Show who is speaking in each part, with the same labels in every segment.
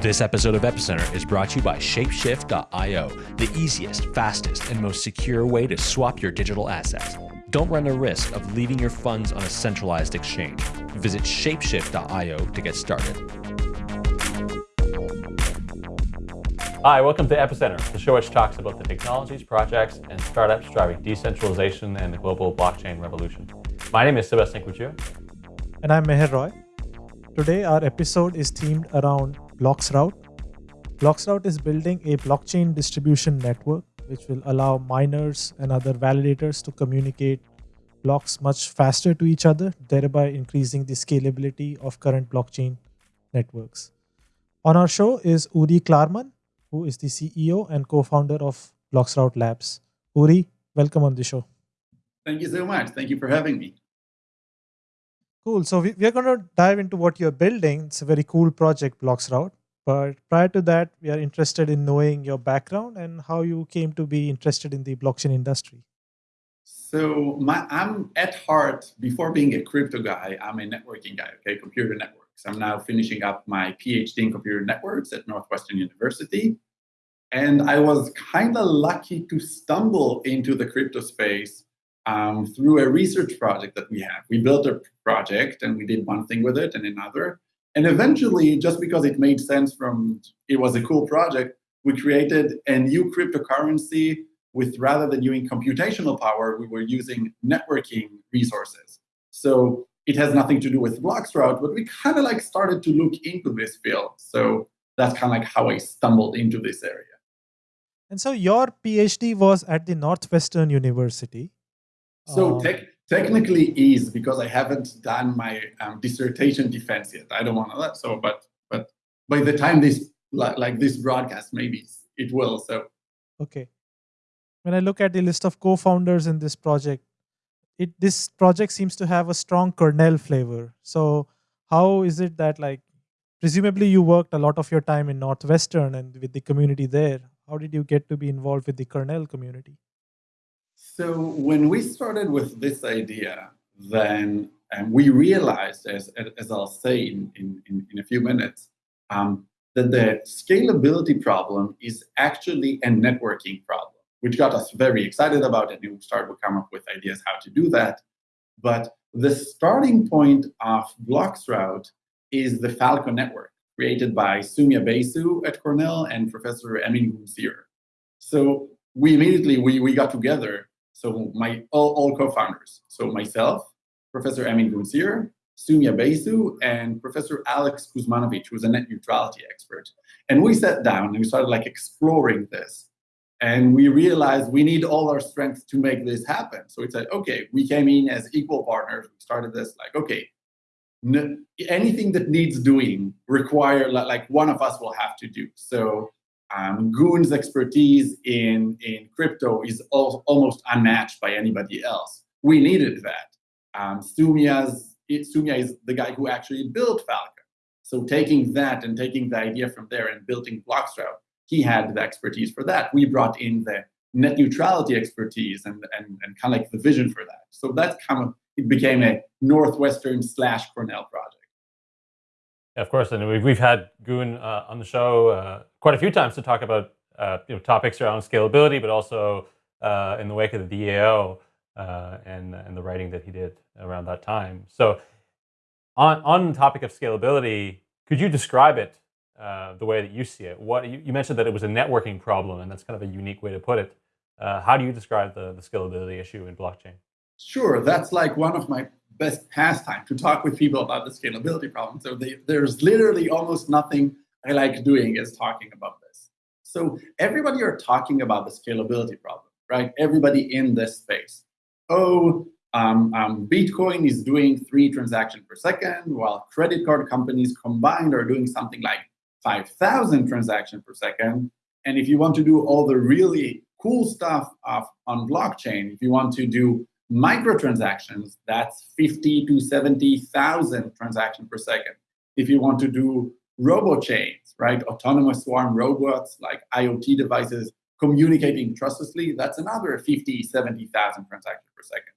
Speaker 1: This episode of Epicenter is brought to you by Shapeshift.io, the easiest, fastest, and most secure way to swap your digital assets. Don't run the risk of leaving your funds on a centralized exchange. Visit Shapeshift.io to get started.
Speaker 2: Hi, welcome to Epicenter, the show which talks about the technologies, projects, and startups driving decentralization and the global blockchain revolution. My name is Sebastian Couture.
Speaker 3: And I'm Meher Roy. Today, our episode is themed around Bloxroute. Bloxroute is building a blockchain distribution network which will allow miners and other validators to communicate blocks much faster to each other, thereby increasing the scalability of current blockchain networks. On our show is Uri Klarman, who is the CEO and co-founder of Bloxroute Labs. Uri, welcome on the show.
Speaker 4: Thank you so much. Thank you for having me.
Speaker 3: Cool. So we, we're going to dive into what you're building. It's a very cool project, Bloxroute. But prior to that, we are interested in knowing your background and how you came to be interested in the blockchain industry.
Speaker 4: So my, I'm at heart, before being a crypto guy, I'm a networking guy, okay, computer networks. I'm now finishing up my PhD in computer networks at Northwestern University. And I was kind of lucky to stumble into the crypto space um, through a research project that we have. We built a project and we did one thing with it and another. And eventually, just because it made sense from, it was a cool project, we created a new cryptocurrency with rather than using computational power, we were using networking resources. So it has nothing to do with Bloxroute, but we kind of like started to look into this field. So that's kind of like how I stumbled into this area.
Speaker 3: And so your PhD was at the Northwestern University.
Speaker 4: So um, te- technically is because I haven't done my um, dissertation defense yet. I don't want to that. So, but but by the time this like, like this broadcast, maybe it will. So
Speaker 3: okay. When I look at the list of co-founders in this project, it this project seems to have a strong Cornell flavor. So how is it that like presumably you worked a lot of your time in Northwestern and with the community there? How did you get to be involved with the Cornell community?
Speaker 4: So when we started with this idea, then um, we realized, as, as I'll say in, in, in a few minutes, um, that the scalability problem is actually a networking problem, which got us very excited about it. And we started to come up with ideas how to do that. But the starting point of Bloxroute is the Falcon network created by Soumya Basu at Cornell and Professor Emin Gun Sirer. So we immediately, we, we got together so my all, all co-founders. So myself, Professor Emin Gun Sirer, Soumya Basu, and Professor Alex Kuzmanovic, who's a net neutrality expert. And we sat down and we started like exploring this. And we realized we need all our strength to make this happen. So we said, okay, we came in as equal partners. We started this like, okay, anything that needs doing require like one of us will have to do. So um, Gun's expertise in, in crypto is al almost unmatched by anybody else. We needed that. Um, Soumya's, Soumya is the guy who actually built Falcon. So taking that and taking the idea from there and building Bloxroute, he had the expertise for that. We brought in the net neutrality expertise and, and, and kind of like the vision for that. So that's kind of, it became a Northwestern slash Cornell project.
Speaker 2: Of course, and we've, we've had Gun uh, on the show uh, quite a few times to talk about uh, you know, topics around scalability, but also uh, in the wake of the DAO uh, and, and the writing that he did around that time. So on, on the topic of scalability, could you describe it uh, the way that you see it? What you, you, mentioned that it was a networking problem, and that's kind of a unique way to put it. how do you describe the, the scalability issue in blockchain?
Speaker 4: Sure, that's like one of my best pastime to talk with people about the scalability problem. So they, there's literally almost nothing I like doing is talking about this. So everybody are talking about the scalability problem, right? Everybody in this space. Oh, um, um, Bitcoin is doing three transactions per second, while credit card companies combined are doing something like 5,000 transactions per second. And if you want to do all the really cool stuff of, on blockchain, if you want to do Microtransactions, that's 50 to 70,000 transactions per second. If you want to do robo chains, right, autonomous swarm robots like IoT devices communicating trustlessly, that's another 50, 70,000 transactions per second.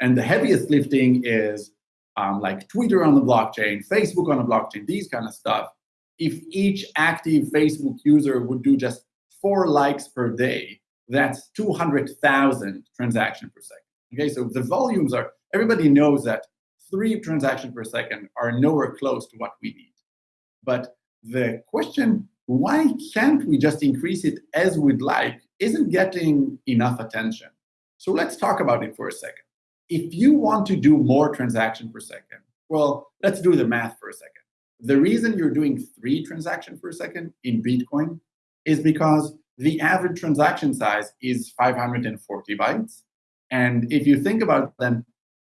Speaker 4: And the heaviest lifting is um, like Twitter on the blockchain, Facebook on the blockchain, these kind of stuff if each active Facebook user would do just four likes per day, that's 200,000 transactions per second. Okay, so the volumes are, everybody knows that three transactions per second are nowhere close to what we need. But the question, why can't we just increase it as we'd like, isn't getting enough attention. So let's talk about it for a second. If you want to do more transaction per second, well, let's do the math for a second. The reason you're doing three transactions per second in Bitcoin is because the average transaction size is 540 bytes. And if you think about them,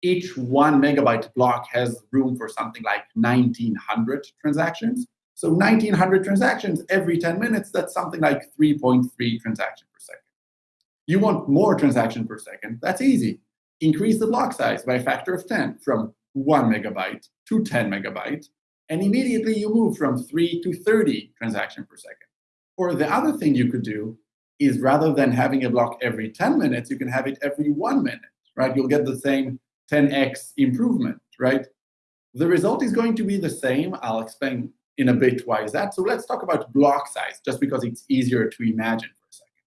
Speaker 4: each one megabyte block has room for something like 1900 transactions. So 1900 transactions every 10 minutes, that's something like 3.3 transactions per second. You want more transactions per second, that's easy. Increase the block size by a factor of 10 from one megabyte to 10 megabyte, and immediately you move from 3 to 30 transactions per second. Or the other thing you could do is rather than having a block every 10 minutes, you can have it every one minute, right? You'll get the same 10x improvement, right? The result is going to be the same. I'll explain in a bit why is that. So let's talk about block size, just because it's easier to imagine for a second.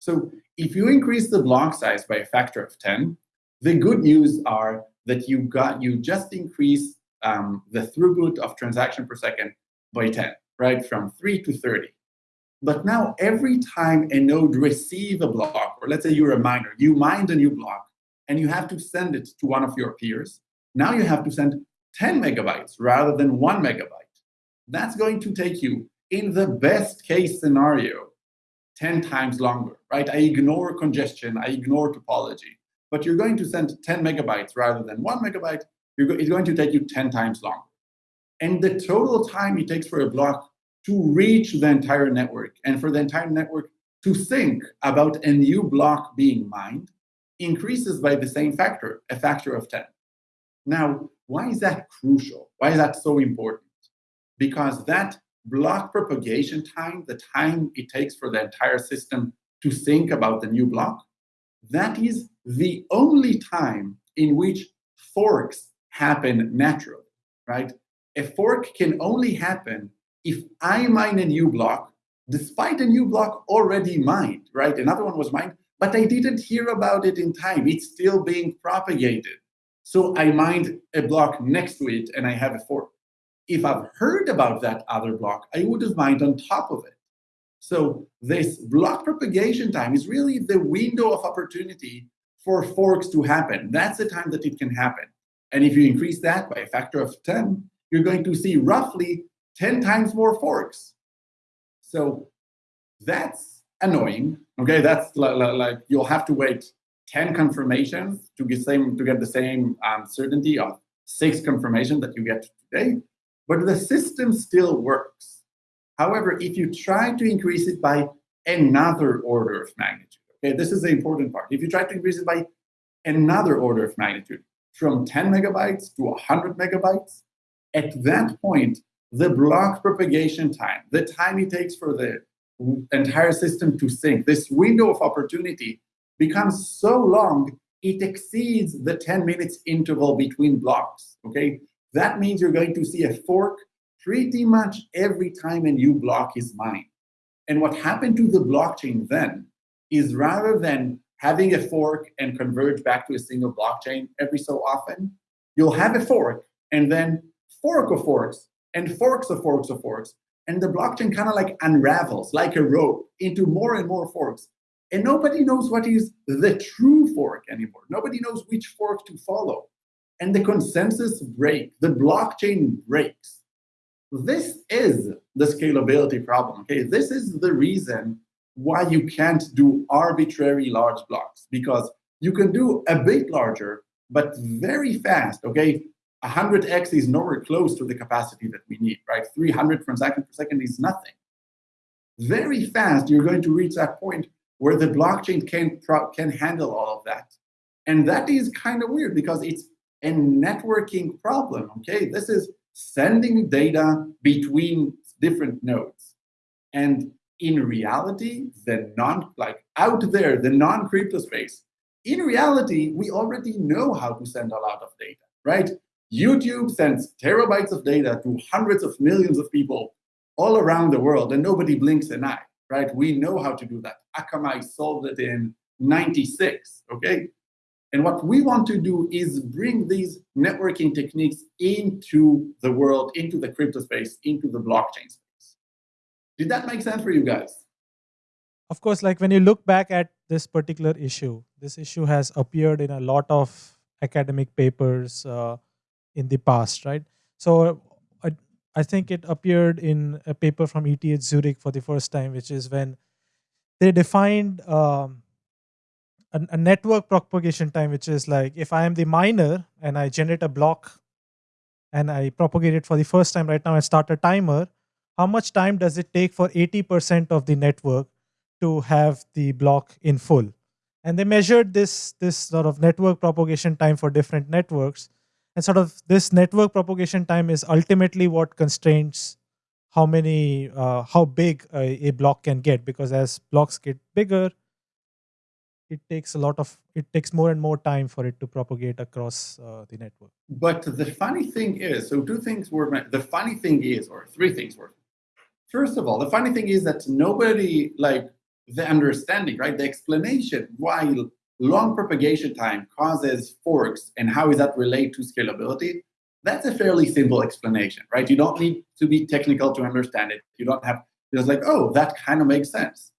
Speaker 4: So if you increase the block size by a factor of 10, the good news are that you got you just increase um, the throughput of transaction per second by 10, right? From 3 to 30. But now every time a node receive a block, or let's say you're a miner, you mine a new block, and you have to send it to one of your peers. Now you have to send 10 megabytes rather than one megabyte. That's going to take you, in the best case scenario, 10 times longer, right? I ignore congestion, I ignore topology, but you're going to send 10 megabytes rather than one megabyte, it's going to take you 10 times longer. And the total time it takes for a block to reach the entire network and for the entire network to think about a new block being mined increases by the same factor, a factor of 10. Now, why is that crucial? Why is that so important? Because that block propagation time, the time it takes for the entire system to think about the new block, that is the only time in which forks happen naturally, right? A fork can only happen if I mine a new block, despite a new block already mined, right? Another one was mined, but I didn't hear about it in time. It's still being propagated. So I mined a block next to it and I have a fork. If I've heard about that other block, I would have mined on top of it. So this block propagation time is really the window of opportunity for forks to happen. That's the time that it can happen. And if you increase that by a factor of 10, you're going to see roughly 10 times more forks. So that's annoying. Okay, that's like, you'll have to wait 10 confirmations to get same to get the same um, certainty of six confirmation that you get today. But the system still works. However, if you try to increase it by another order of magnitude, okay, this is the important part. If you try to increase it by another order of magnitude, from 10 megabytes to 100 megabytes, at that point, the block propagation time, the time it takes for the entire system to sync, this window of opportunity becomes so long, it exceeds the 10 minutes interval between blocks, okay? That means you're going to see a fork pretty much every time a new block is mined. And what happened to the blockchain then is rather than having a fork and converge back to a single blockchain every so often, you'll have a fork and then fork of forks and forks of forks of forks. And the blockchain kind of like unravels like a rope into more and more forks. And nobody knows what is the true fork anymore. Nobody knows which fork to follow. And the consensus breaks, the blockchain breaks. This is the scalability problem. Okay, this is the reason why you can't do arbitrary large blocks because you can do a bit larger, but very fast. Okay, 100x is nowhere close to the capacity that we need, right? 300 transactions per second is nothing. Very fast, you're going to reach that point where the blockchain can, can handle all of that. And that is kind of weird because it's a networking problem, okay? This is sending data between different nodes. And in reality, the non, like out there, the non-crypto space, in reality, we already know how to send a lot of data, right? YouTube sends terabytes of data to hundreds of millions of people all around the world, and nobody blinks an eye, right? We know how to do that. Akamai solved it in 96, okay? And what we want to do is bring these networking techniques into the world, into the crypto space, into the blockchain space. Did that make sense for you guys?
Speaker 3: Of course, like when you look back at this particular issue, this issue has appeared in a lot of academic papers uh, in the past, right? So I, I think it appeared in a paper from ETH Zurich for the first time, which is when they defined um, a, a network propagation time, which is like if I am the miner and I generate a block and I propagate it for the first time right now and start a timer, how much time does it take for 80% of the network to have the block in full? And they measured this, this sort of network propagation time for different networks. And sort of this network propagation time is ultimately what constrains how many, uh, how big a, a block can get. Because as blocks get bigger, it takes a lot of it takes more and more time for it to propagate across uh, the network
Speaker 4: but the funny thing is so two things were the funny thing is or three things were first of all the funny thing is that nobody like the understanding right the explanation why long propagation time causes forks and how does that relate to scalability that's a fairly simple explanation right you don't need to be technical to understand it you don't have it's like oh that kind of makes sense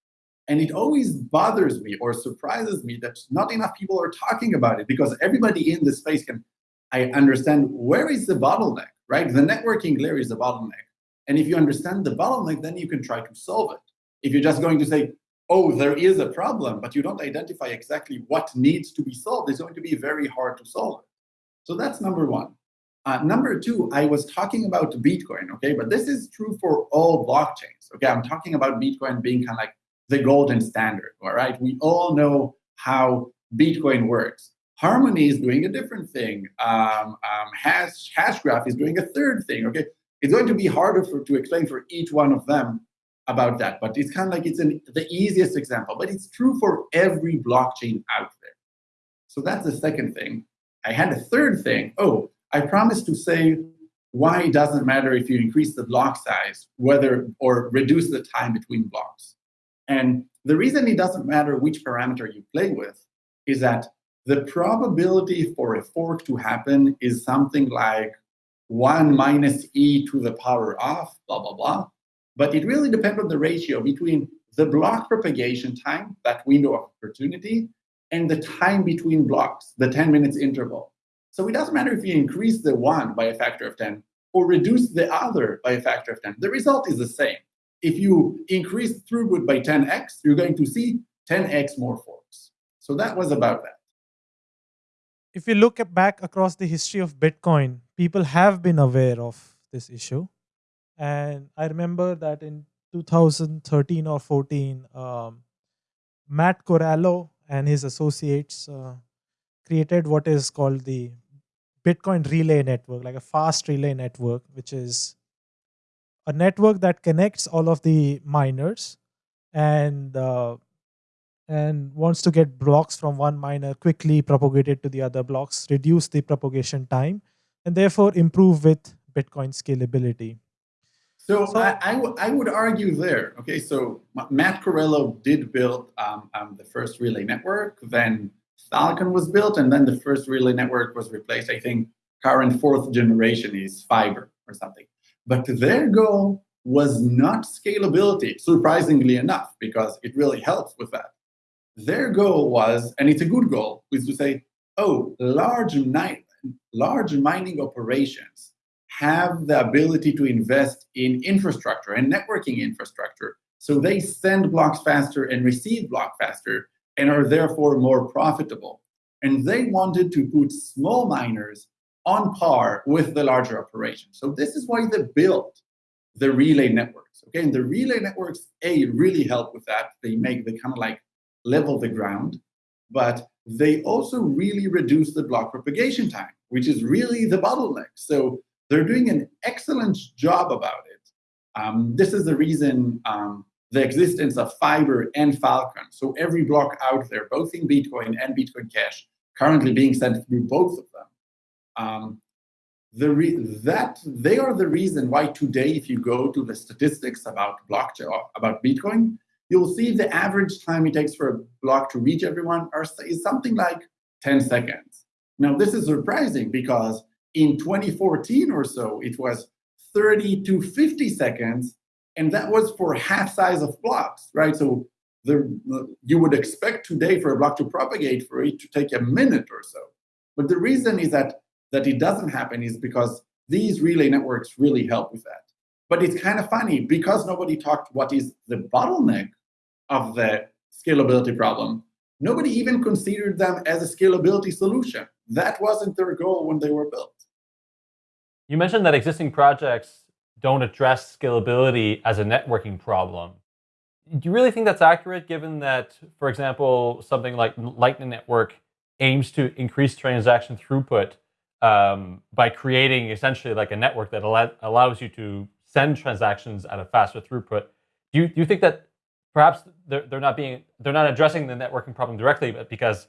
Speaker 4: and it always bothers me or surprises me that not enough people are talking about it because everybody in this space can I understand where is the bottleneck, right? The networking layer is the bottleneck. And if you understand the bottleneck, then you can try to solve it. If you're just going to say, oh, there is a problem, but you don't identify exactly what needs to be solved, it's going to be very hard to solve it. So that's number one. Uh, number two, I was talking about Bitcoin, okay, but this is true for all blockchains, okay? I'm talking about Bitcoin being kind of like the golden standard, all right? We all know how Bitcoin works. Harmony is doing a different thing. Um, um, hash, Hashgraph is doing a third thing, okay? It's going to be harder for, to explain for each one of them about that, but it's kind of like it's an, the easiest example, but it's true for every blockchain out there. So that's the second thing. I had a third thing. Oh, I promised to say why it doesn't matter if you increase the block size, whether or reduce the time between blocks. And the reason it doesn't matter which parameter you play with is that the probability for a fork to happen is something like 1 minus e to the power of blah, blah, blah. But it really depends on the ratio between the block propagation time, that window of opportunity, and the time between blocks, the 10 minutes interval. So it doesn't matter if you increase the one by a factor of 10 or reduce the other by a factor of 10. The result is the same if you increase throughput by 10x, you're going to see 10x more forks. So that was about that.
Speaker 3: If you look back across the history of Bitcoin, people have been aware of this issue. And I remember that in 2013 or 14, um, Matt Corallo and his associates uh, created what is called the Bitcoin Relay Network, like a fast relay network, which is a network that connects all of the miners and uh, and wants to get blocks from one miner quickly propagated to the other blocks, reduce the propagation time, and therefore improve with Bitcoin scalability.
Speaker 4: So, so I, I, I would argue there. Okay, so Matt Corallo did build um, um, the first relay network, then Falcon was built, and then the first relay network was replaced. I think current fourth generation is FIBRE or something. But their goal was not scalability, surprisingly enough, because it really helps with that. Their goal was, and it's a good goal, is to say, oh, large, large mining operations have the ability to invest in infrastructure and networking infrastructure. So they send blocks faster and receive block faster and are therefore more profitable. And they wanted to put small miners on par with the larger operations. So this is why they built the relay networks. Okay, and the relay networks, A, really help with that. They make the kind of like level the ground, but they also really reduce the block propagation time, which is really the bottleneck. So they're doing an excellent job about it. Um, this is the reason um, the existence of FIBRE and Falcon. So every block out there, both in Bitcoin and Bitcoin Cash, currently being sent through both of them um, the that they are the reason why today, if you go to the statistics about blockchain about Bitcoin, you'll see the average time it takes for a block to reach everyone is something like 10 seconds. Now, this is surprising because in 2014 or so, it was 30 to 50 seconds, and that was for half size of blocks, right? So the, you would expect today for a block to propagate for it to take a minute or so. But the reason is that that it doesn't happen is because these relay networks really help with that. But it's kind of funny because nobody talked what is the bottleneck of the scalability problem. Nobody even considered them as a scalability solution. That wasn't their goal when they were built.
Speaker 2: You mentioned that existing projects don't address scalability as a networking problem. Do you really think that's accurate given that, for example, something like Lightning Network aims to increase transaction throughput um, by creating essentially like a network that al allows you to send transactions at a faster throughput? Do you, do you think that perhaps they're, they're not being they're not addressing the networking problem directly, but because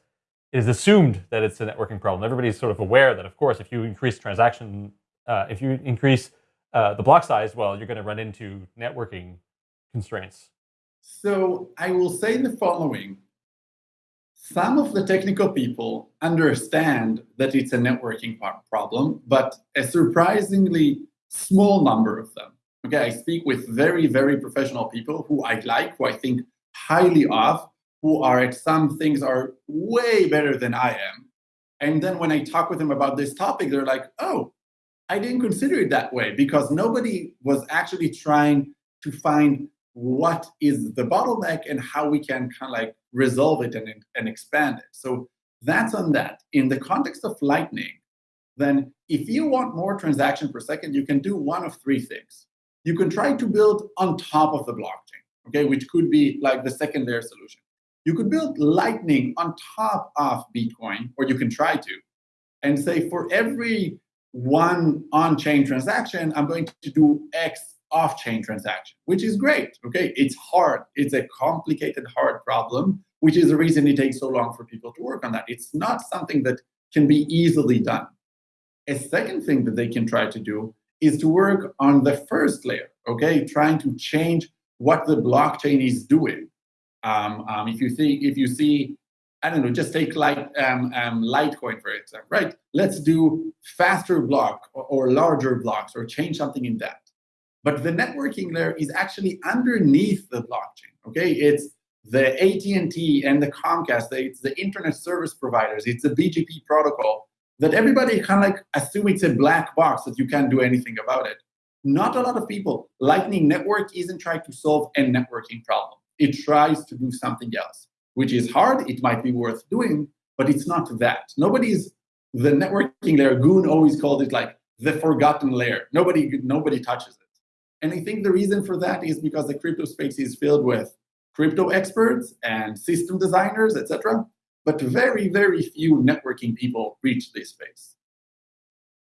Speaker 2: it is assumed that it's a networking problem. Everybody's sort of aware that, of course, if you increase transaction, uh, if you increase uh, the block size, well, you're going to run into networking constraints.
Speaker 4: So I will say the following. Some of the technical people understand that it's a networking problem, but a surprisingly small number of them. Okay, I speak with very, very professional people who I like, who I think highly of, who are at some things are way better than I am. And then when I talk with them about this topic, they're like, oh, I didn't consider it that way because nobody was actually trying to find what is the bottleneck and how we can kind of like resolve it and, and expand it. So that's on that. In the context of Lightning, then if you want more transaction per second, you can do one of three things. You can try to build on top of the blockchain, okay, which could be like the second layer solution. You could build Lightning on top of Bitcoin, or you can try to, and say for every one on-chain transaction, I'm going to do X off-chain transaction, which is great. Okay, it's hard. It's a complicated, hard problem, which is the reason it takes so long for people to work on that. It's not something that can be easily done. A second thing that they can try to do is to work on the first layer, okay, trying to change what the blockchain is doing. Um, um, if you see, if you see I don't know, just take light, um, um, Litecoin for example, right? Let's do faster block or, or, larger blocks or change something in that. But the networking layer is actually underneath the blockchain, okay? It's the AT&T and the Comcast, it's the internet service providers, it's the BGP protocol that everybody kind of like assume it's a black box that you can't do anything about it. Not a lot of people. Lightning Network isn't trying to solve a networking problem. It tries to do something else which is hard. It might be worth doing, but it's not that. Nobody's the networking layer. Gun always called it like the forgotten layer. Nobody nobody touches it. And I think the reason for that is because the crypto space is filled with crypto experts and system designers, etc. But very, very few networking people reach this space.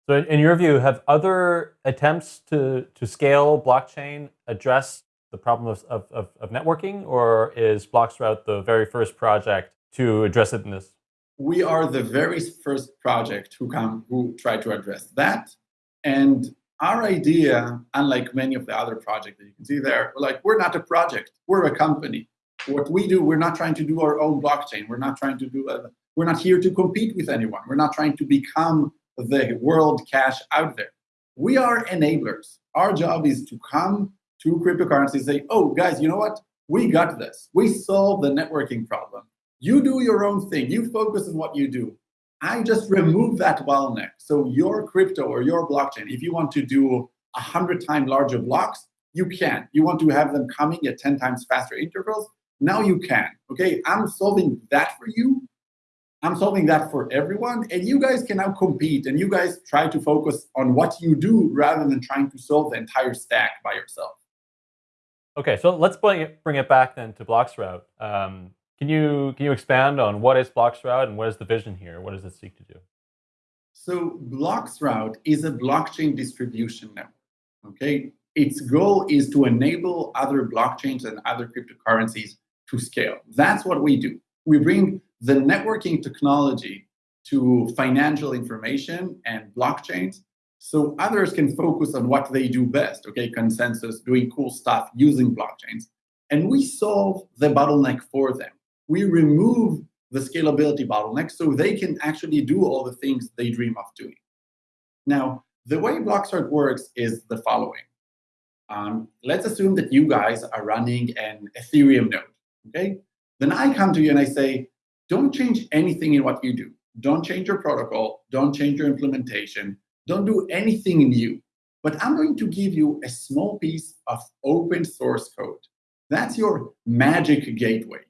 Speaker 2: So in your view, have other attempts to, to scale blockchain addressed the problem of, of, of networking, or is Bloxroute the very first project to address it in this?
Speaker 4: We are the very first project who come who try to address that. And our idea, unlike many of the other projects that you can see there, like, we're not a project, we're a company. What we do, we're not trying to do our own blockchain. We're not trying to do, a, we're not here to compete with anyone. We're not trying to become the world cash out there. We are enablers. Our job is to come to cryptocurrencies say, oh, guys, you know what? We got this. We solved the networking problem. You do your own thing. You focus on what you do. I just remove that bottleneck. So your crypto or your blockchain, if you want to do 100 times larger blocks, you can. You want to have them coming at 10 times faster intervals, now you can. Okay, I'm solving that for you. I'm solving that for everyone. And you guys can now compete and you guys try to focus on what you do rather than trying to solve the entire stack by yourself.
Speaker 2: Okay, so let's bring it, bring it back then to Bloxroute. Um, can you can you expand on what is Bloxroute and what is the vision here? What does it seek to do?
Speaker 4: So Bloxroute is a blockchain distribution network. Okay, its goal is to enable other blockchains and other cryptocurrencies to scale. That's what we do. We bring the networking technology to financial information and blockchains so others can focus on what they do best, okay, consensus, doing cool stuff using blockchains. And we solve the bottleneck for them. We remove the scalability bottleneck so they can actually do all the things they dream of doing. Now, the way Bloxroute works is the following. Um, let's assume that you guys are running an Ethereum node, okay? Then I come to you and I say, don't change anything in what you do. Don't change your protocol. Don't change your implementation. Don't do anything new. But I'm going to give you a small piece of open source code. That's your magic gateway.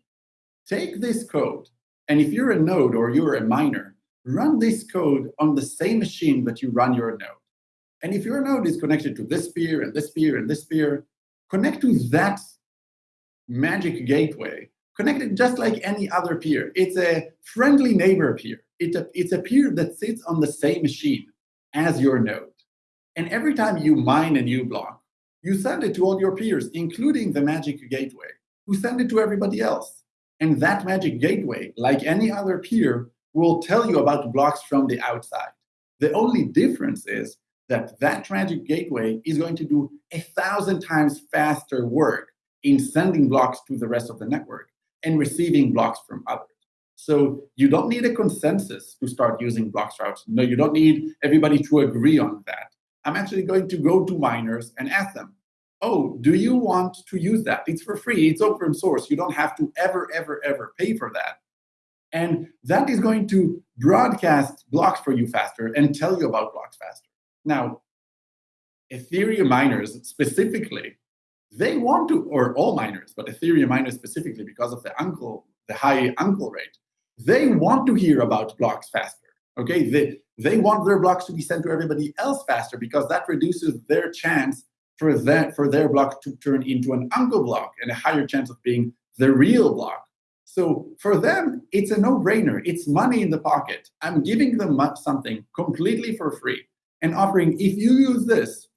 Speaker 4: Take this code, and if you're a node or you're a miner, run this code on the same machine that you run your node. And if your node is connected to this peer and this peer and this peer, connect to that magic gateway. Connect it just like any other peer. It's a friendly neighbor peer. It's a, it's a peer that sits on the same machine as your node. And every time you mine a new block, you send it to all your peers, including the Magic Gateway, who send it to everybody else. And that Magic Gateway, like any other peer, will tell you about blocks from the outside. The only difference is that that Magic Gateway is going to do a thousand times faster work in sending blocks to the rest of the network and receiving blocks from others. So you don't need a consensus to start using Bloxroute. No, you don't need everybody to agree on that. I'm actually going to go to miners and ask them, oh, do you want to use that? It's for free. It's open source. You don't have to ever, ever, ever pay for that. And that is going to broadcast blocks for you faster and tell you about blocks faster. Now, Ethereum miners specifically, they want to, or all miners, but Ethereum miners specifically because of the uncle, the high uncle rate, they want to hear about blocks faster. Okay, they, they want their blocks to be sent to everybody else faster because that reduces their chance for that for their block to turn into an uncle block and a higher chance of being the real block. So for them, it's a no-brainer. It's money in the pocket. I'm giving them something completely for free and offering, if you use this,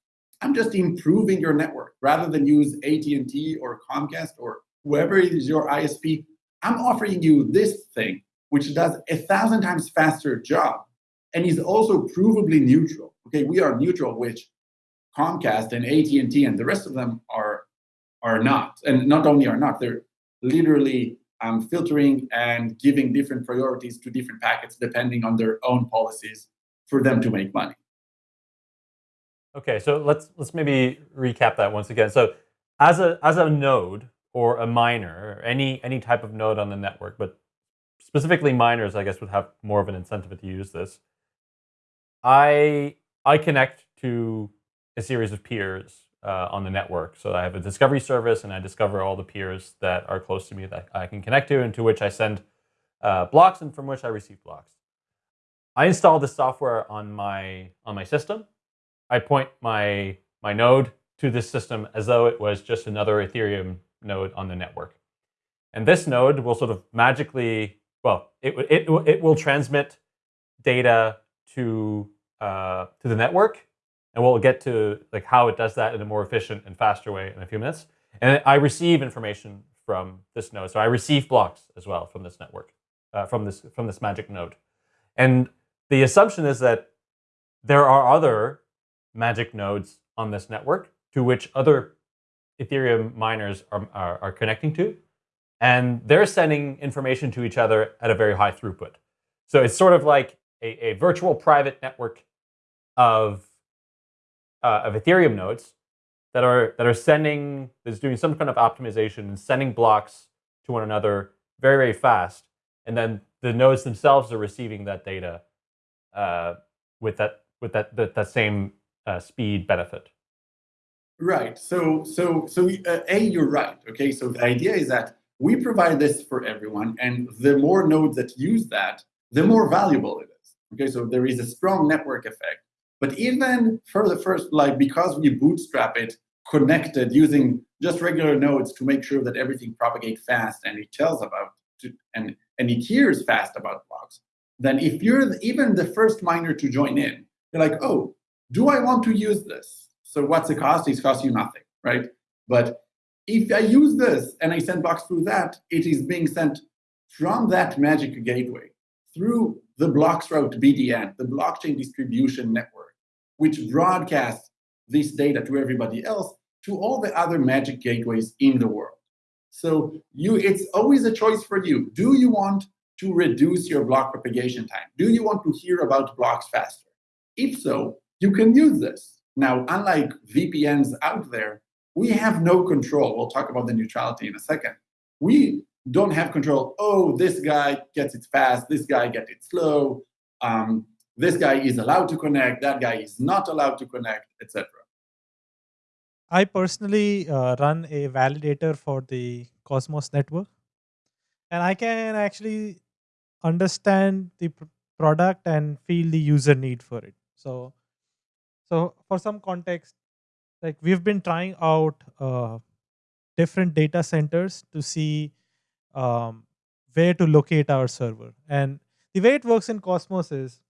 Speaker 4: I'm just improving your network rather than use AT&T or Comcast or whoever is your ISP. I'm offering you this thing which does a thousand times faster job and is also provably neutral. Okay, we are neutral, which Comcast and AT&T and the rest of them are are not. And not only are not, they're literally um, filtering and giving different priorities to different packets depending on their own policies for them to make money.
Speaker 2: Okay, so let's let's maybe recap that once again. So as a as a node or a miner, or any any type of node on the network, but specifically miners, I guess, would have more of an incentive to use this. I I connect to a series of peers uh, on the network. So I have a discovery service, and I discover all the peers that are close to me that I can connect to, and to which I send uh, blocks, and from which I receive blocks. I install this software on my on my system. I point my my node to this system as though it was just another Ethereum node on the network. And this node will sort of magically well, it, it, it will transmit data to, uh, to the network, and we'll get to like how it does that in a more efficient and faster way in a few minutes. And I receive information from this node. So I receive blocks as well from this network, uh, from this from this magic node. And the assumption is that there are other magic nodes on this network to which other Ethereum miners are, are, are connecting to and they're sending information to each other at a very high throughput. So it's sort of like a, a virtual private network of, uh, of Ethereum nodes that are, that are sending, that's doing some kind of optimization and sending blocks to one another very, very fast. And then the nodes themselves are receiving that data uh, with that with that that, that same uh, speed benefit.
Speaker 4: Right. So so so uh, a you're right. Okay. So the idea is that we provide this for everyone, and the more nodes that use that, the more valuable it is. Okay, so there is a strong network effect. But even for the first, like because we bootstrap it, connected using just regular nodes to make sure that everything propagates fast and it tells about to, and and it hears fast about blocks. Then if you're even the first miner to join in, you're like, oh, do I want to use this? So what's the cost? It costs you nothing, right? But if I use this and I send blocks through that, it is being sent from that magic gateway through the Bloxroute BDN, the blockchain distribution network, which broadcasts this data to everybody else to all the other magic gateways in the world. So you, it's always a choice for you. Do you want to reduce your block propagation time? Do you want to hear about blocks faster? If so, you can use this. Now, unlike VPNs out there, we have no control. We'll talk about the neutrality in a second. We don't have control. Oh, this guy gets it fast. This guy gets it slow. Um, this guy is allowed to connect. That guy is not allowed to connect, etc.
Speaker 3: I personally uh, run a validator for the Cosmos network, and I can actually understand the pr- product and feel the user need for it. So, so for some context, like we've been trying out uh, different data centers to see um, where to locate our server. And the way it works in Cosmos is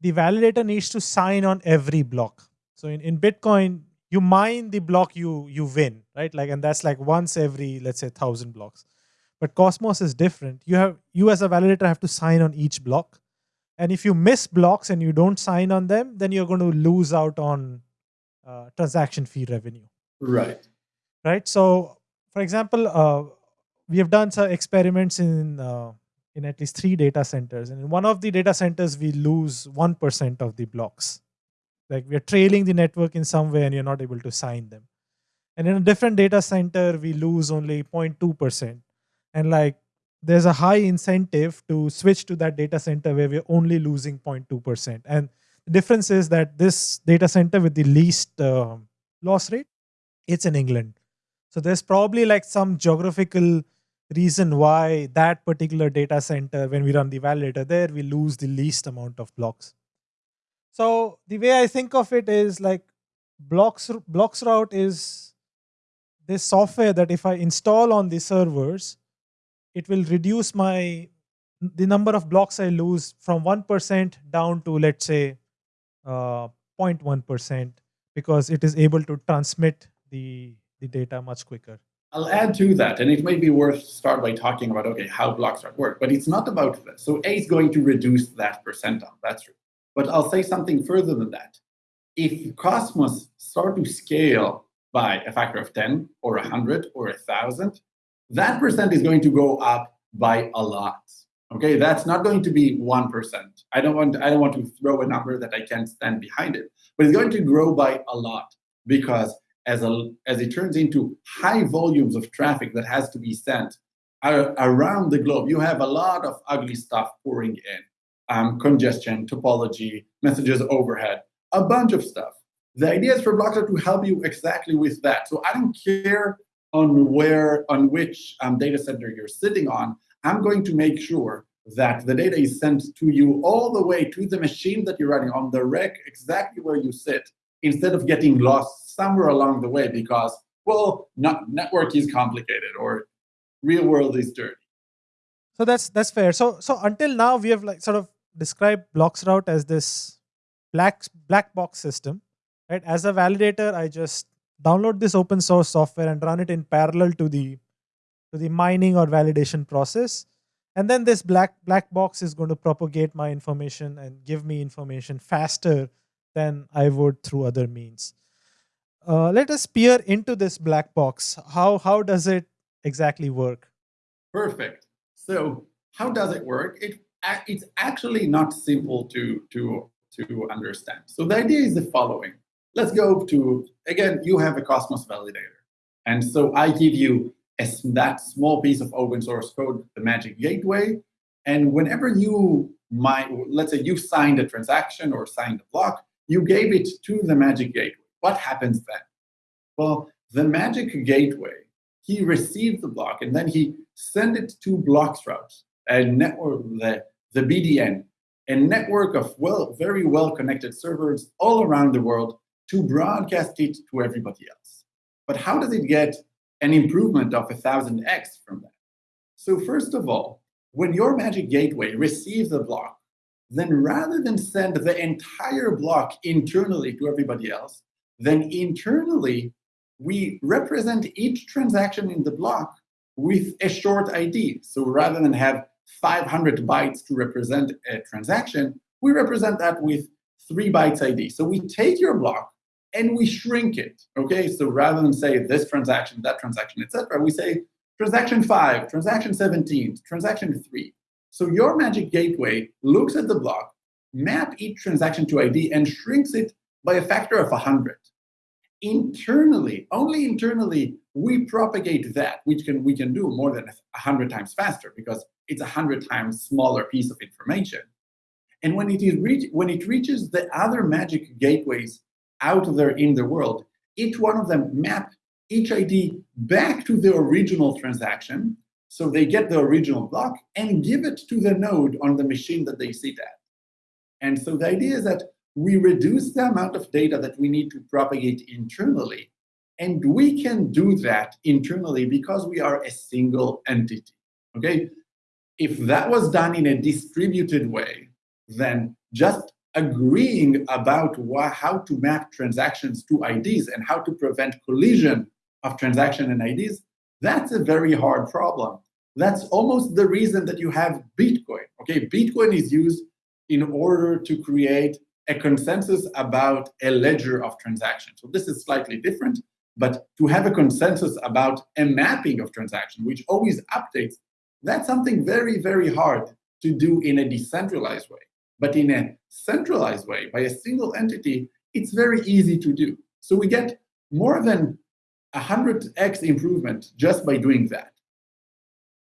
Speaker 3: the validator needs to sign on every block. So in, in Bitcoin, you mine the block you you win, right? Like, and that's like once every, let's say, thousand blocks. But Cosmos is different. You have you as a validator have to sign on each block. And if you miss blocks and you don't sign on them, then you're going to lose out on uh, transaction fee revenue.
Speaker 4: Right.
Speaker 3: Right. So, for example, uh, we have done some experiments in uh, in at least three data centers, and in one of the data centers, we lose one percent of the blocks. Like we are trailing the network in some way, and you're not able to sign them. And in a different data center, we lose only 0.2 percent, and like there's a high incentive to switch to that data center where we're only losing 0.2 percent. And the difference is that this data center with the least uh, loss rate, it's in England. So there's probably like some geographical reason why that particular data center, when we run the validator there, we lose the least amount of blocks. So the way I think of it is like blocks Bloxroute is this software that if I install on the servers, it will reduce my the number of blocks I lose from 1% down to let's say uh, 0.1% because it is able to transmit the, the data much quicker.
Speaker 4: I'll add to that, and it may be worth start by talking about okay how Bloxroute work, but it's not about this. So A is going to reduce that percentile. That's true. But I'll say something further than that. If Cosmos start to scale by a factor of 10 or 100 or 1,000, that percent is going to go up by a lot. Okay, that's not going to be 1%. I don't want I don't want to throw a number that I can't stand behind it, but it's going to grow by a lot because as, a, as it turns into high volumes of traffic that has to be sent around the globe, you have a lot of ugly stuff pouring in. Um, congestion, topology, messages overhead, a bunch of stuff. The idea is for Bloxroute to help you exactly with that. So I don't care on where, on which um, data center you're sitting on. I'm going to make sure that the data is sent to you all the way to the machine that you're running on the rack, exactly where you sit, instead of getting lost somewhere along the way because, well, not, network is complicated or real world is dirty.
Speaker 3: So that's that's fair. So so until now we have like sort of described Bloxroute as this black black box system, right? As a validator, I just download this open source software and run it in parallel to the to the mining or validation process and then this black black box is going to propagate my information and give me information faster than I would through other means. Uh, let us peer into this black box. How how does it exactly work?
Speaker 4: Perfect. So how does it work? It it's actually not simple to to to understand. So the idea is the following. Let's go to again. You have a Cosmos validator, and so I give you as that small piece of open source code, the Magic Gateway. And whenever you might, let's say you signed a transaction or signed a block, you gave it to the Magic Gateway. What happens then? Well, the Magic Gateway, he received the block and then he sent it to Bloxroute, a network, the, the BDN, a network of well, very well connected servers all around the world to broadcast it to everybody else. But how does it get an improvement of 1000x from that. So first of all, when your Magic Gateway receives a block, then rather than send the entire block internally to everybody else, then internally, we represent each transaction in the block with a short ID. So rather than have 500 bytes to represent a transaction, we represent that with three bytes ID. So we take your block and we shrink it. Okay, so rather than say this transaction, that transaction, etc., we say transaction five, transaction 17, transaction three. So your magic gateway looks at the block, map each transaction to ID, and shrinks it by a factor of 100. Internally, only internally, we propagate that, which can we can do more than 100 times faster because it's a 100 times smaller piece of information. And when it, is reach, when it reaches the other magic gateways out there in the world, each one of them map each ID back to the original transaction. So they get the original block and give it to the node on the machine that they sit at. And so the idea is that we reduce the amount of data that we need to propagate internally. And we can do that internally because we are a single entity. Okay? If that was done in a distributed way, then just agreeing about how to map transactions to IDs and how to prevent collision of transaction and IDs, that's a very hard problem. That's almost the reason that you have Bitcoin. Okay, Bitcoin is used in order to create a consensus about a ledger of transactions. So this is slightly different, but to have a consensus about a mapping of transactions, which always updates, that's something very, very hard to do in a decentralized way. But in a centralized way, by a single entity, it's very easy to do. So we get more than 100x improvement just by doing that.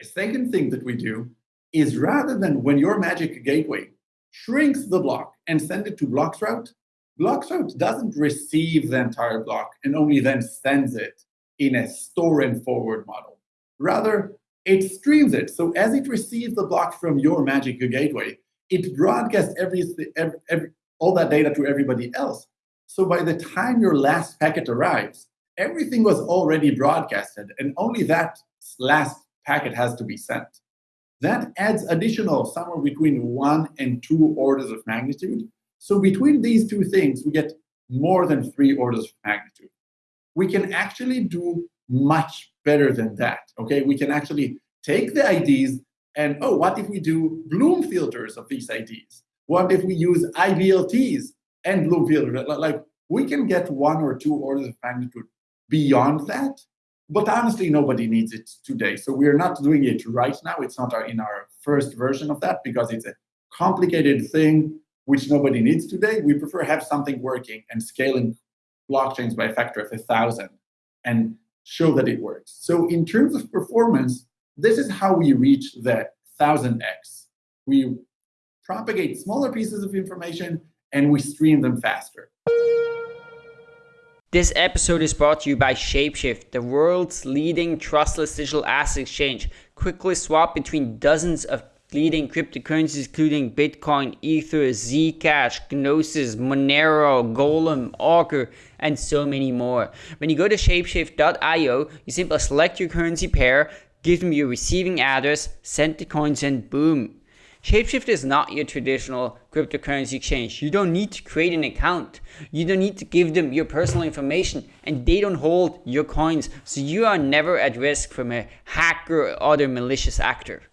Speaker 4: A second thing that we do is rather than when your magic gateway shrinks the block and send it to Bloxroute, Bloxroute doesn't receive the entire block and only then sends it in a store and forward model. Rather, it streams it. So as it receives the block from your magic gateway, it broadcasts every, every, every, all that data to everybody else. So by the time your last packet arrives, everything was already broadcasted, and only that last packet has to be sent. That adds additional somewhere between one and two orders of magnitude. So between these two things, we get more than three orders of magnitude. We can actually do much better than that. Okay, we can actually take the IDs and oh, what if we do Bloom filters of these IDs? What if we use IBLTs and Bloom filters? Like we can get one or two orders of magnitude beyond that, but honestly, nobody needs it today. So we're not doing it right now. It's not our, in our first version of that because it's a complicated thing which nobody needs today. We prefer have something working and scaling blockchains by a factor of a thousand and show that it works. So in terms of performance, this is how we reach the 1000x. We propagate smaller pieces of information and we stream them faster.
Speaker 5: This episode is brought to you by Shapeshift, the world's leading trustless digital asset exchange. Quickly swap between dozens of leading cryptocurrencies including Bitcoin, Ether, Zcash, Gnosis, Monero, Golem, Augur, and so many more. When you go to shapeshift.io, you simply select your currency pair, give them your receiving address, send the coins, and boom. Shapeshift is not your traditional cryptocurrency exchange. You don't need to create an account. You don't need to give them your personal information and they don't hold your coins. So you are never at risk from a hacker or other malicious actor.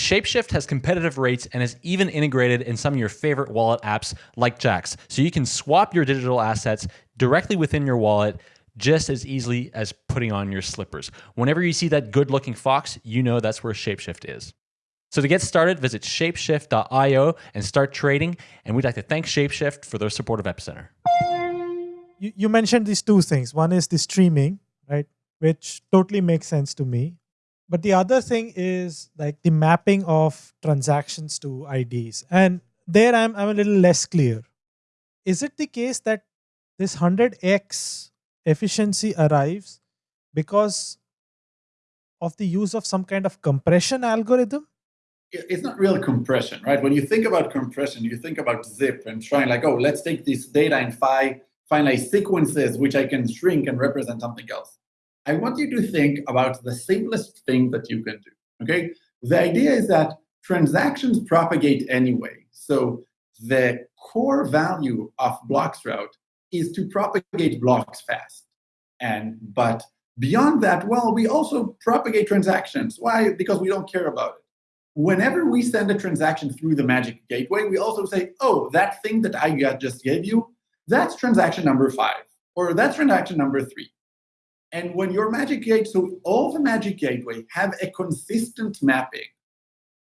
Speaker 1: Shapeshift has competitive rates and is even integrated in some of your favorite wallet apps like Jaxx. So you can swap your digital assets directly within your wallet just as easily as putting on your slippers. Whenever you see that good looking fox, you know that's where Shapeshift is. So to get started, visit shapeshift.io and start trading. And we'd like to thank Shapeshift for their support of Epicenter.
Speaker 3: You, you mentioned these two things. One is the streaming, right? Which totally makes sense to me. But the other thing is like the mapping of transactions to IDs. And there I'm, I'm a little less clear. Is it the case that this 100x efficiency arrives because of the use of some kind of compression algorithm?
Speaker 4: It's not real compression, right? When you think about compression, you think about zip and trying like, oh, let's take this data and find, like sequences which I can shrink and represent something else. I want you to think about the simplest thing that you can do, okay? The idea is that transactions propagate anyway. So the core value of Bloxroute is to propagate blocks fast. And but beyond that, well, we also propagate transactions. Why? Because we don't care about it. whenever we send a transaction through the Magic Gateway, we also say, oh, that thing that I just gave you, that's transaction number five, or that's transaction number three. And when your Magic Gateway, so all the Magic Gateway have a consistent mapping,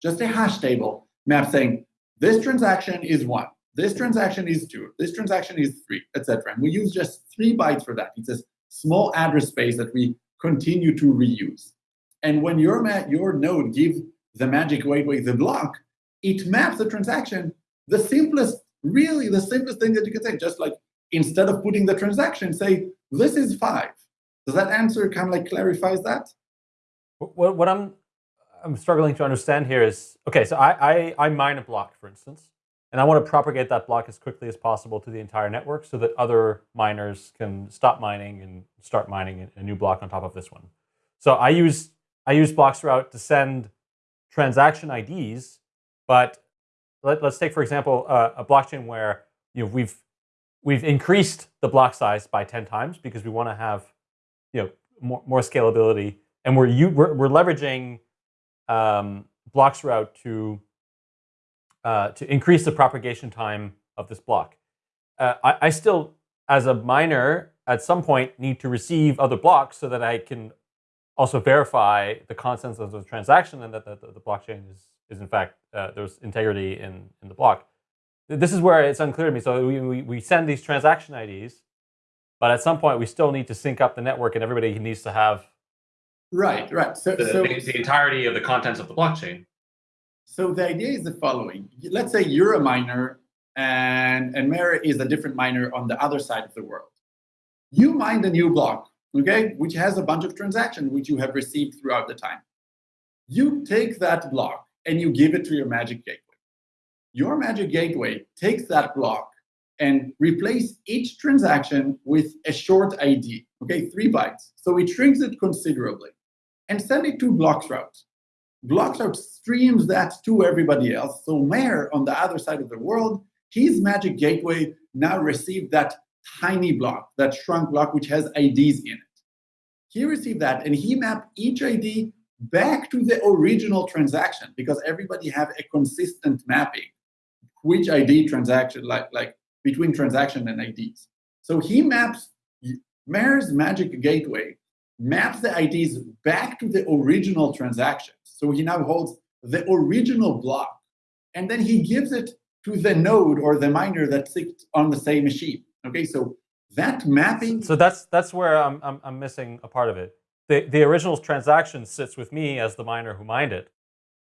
Speaker 4: just a hash table map saying, this transaction is one, this transaction is two, this transaction is three, etc. And we use just three bytes for that. It's a small address space that we continue to reuse. And when your, your node gives the magic gateway, the block, it maps the transaction, the simplest, really the simplest thing that you can say, just like instead of putting the transaction, say, this is five. Does that answer kind of like clarifies that?
Speaker 2: What, what I'm I'm struggling to understand here is, okay, so I, I, I mine a block, for instance, and I want to propagate that block as quickly as possible to the entire network so that other miners can stop mining and start mining a new block on top of this one. So I use I use Bloxroute to send transaction IDs, but let, us take, for example, uh, a blockchain where you know, we've, we've increased the block size by 10 times because we want to have you know, more, more scalability. And we're, we're, we're leveraging um, Bloxroute to, uh, to increase the propagation time of this block. Uh, I, I still, as a miner, at some point need to receive other blocks so that I can also verify the contents of the transaction and that the, the, the blockchain is, is in fact, uh, there's integrity in, in the block. This is where it's unclear to me. So we, we, we send these transaction IDs, but at some point we still need to sync up the network and everybody needs to have
Speaker 4: Right, right.
Speaker 1: So the, so, the entirety of the contents of the blockchain.
Speaker 4: So the idea is the following. Let's say you're a miner and, and Meher is a different miner on the other side of the world. You mine a new block okay, which has a bunch of transactions which you have received throughout the time. You take that block and you give it to your Magic Gateway. Your Magic Gateway takes that block and replace each transaction with a short ID, okay, three bytes. So it shrinks it considerably and send it to Bloxroute. Bloxroute streams that to everybody else. So Meher on the other side of the world, his Magic Gateway now received that tiny block, that shrunk block, which has IDs in it. He received that and he mapped each ID back to the original transaction because everybody have a consistent mapping, which ID transaction, like, like between transaction and IDs. So he maps, Meher's Magic Gateway maps the IDs back to the original transaction. So he now holds the original block, and then he gives it to the node or the miner that sits on the same machine. Okay, so that mapping.
Speaker 2: So that's that's where I'm I'm, I'm missing a part of it. The the original transaction sits with me as the miner who mined it.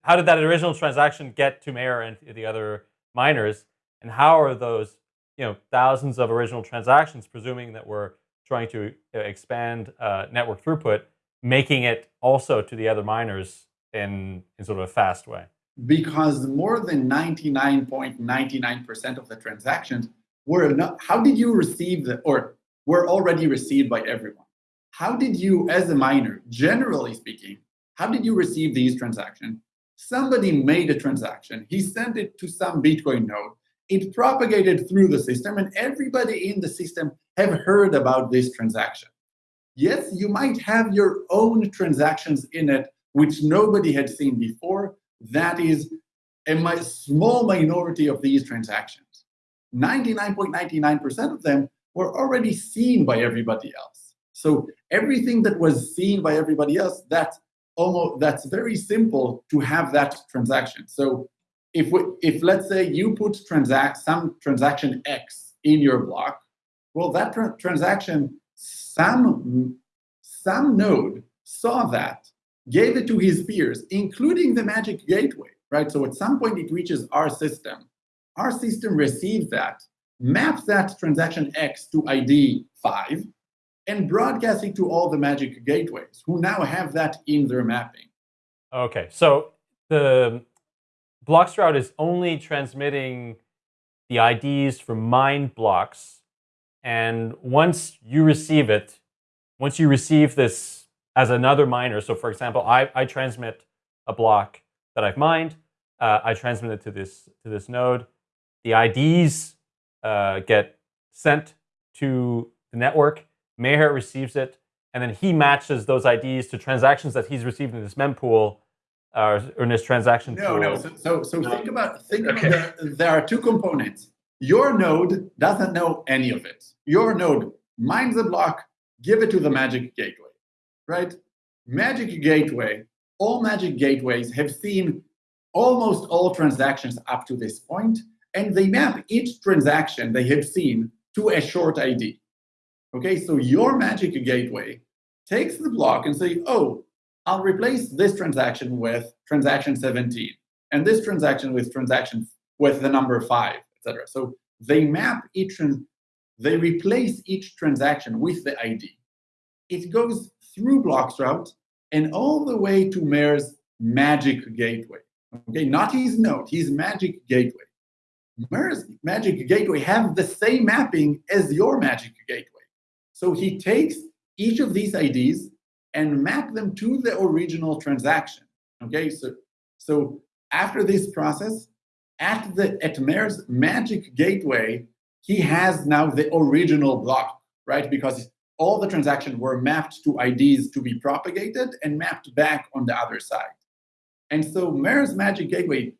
Speaker 2: How did that original transaction get to Meher and the other miners? And how are those you know thousands of original transactions, presuming that we're trying to uh, expand uh, network throughput, making it also to the other miners in in sort of a fast way?
Speaker 4: Because more than 99.99% of the transactions were not, how did you receive the, or were already received by everyone? How did you, as a miner, generally speaking, how did you receive these transactions? Somebody made a transaction, he sent it to some Bitcoin node, it propagated through the system, and everybody in the system have heard about this transaction. Yes, you might have your own transactions in it, which nobody had seen before. That is a small minority of these transactions. 99.99% of them were already seen by everybody else. So everything that was seen by everybody else, that's almost that's very simple to have that transaction. So if we, if let's say you put transact some transaction X in your block, well, that tra transaction, some some node saw that, gave it to his peers, including the Magic Gateway, right? So at some point it reaches our system our system receives that, maps that transaction X to ID 5, and broadcasts it to all the magic gateways who now have that in their mapping.
Speaker 2: Okay, so the Bloxroute is only transmitting the IDs for mined blocks. And once you receive it, once you receive this as another miner, so for example, I, I transmit a block that I've mined, uh, I transmit it to this, to this node, the IDs uh, get sent to the network. Meher receives it, and then he matches those IDs to transactions that he's received in this mempool or in this transaction
Speaker 4: No,
Speaker 2: pool?
Speaker 4: no. So, so, so
Speaker 2: No.
Speaker 4: think about think
Speaker 2: Okay.
Speaker 4: about there, there are two components. Your node doesn't know any of it. Your node mines a block, give it to the Magic Gateway, right? Magic Gateway, all Magic Gateways have seen almost all transactions up to this point, and they map each transaction they have seen to a short ID. Okay, so your Magic Gateway takes the block and say, oh, I'll replace this transaction with transaction 17, and this transaction with transaction with the number five, etc. So they map each, they replace each transaction with the ID. It goes through Bloxroute and all the way to Meher's Magic Gateway. Okay, not his node, his Magic Gateway. Meher's Magic Gateway have the same mapping as your Magic Gateway. So he takes each of these IDs and map them to the original transaction. Okay, so so after this process, at the at Meher's Magic Gateway, he has now the original block, right? Because all the transactions were mapped to IDs to be propagated and mapped back on the other side. And so Meher's Magic Gateway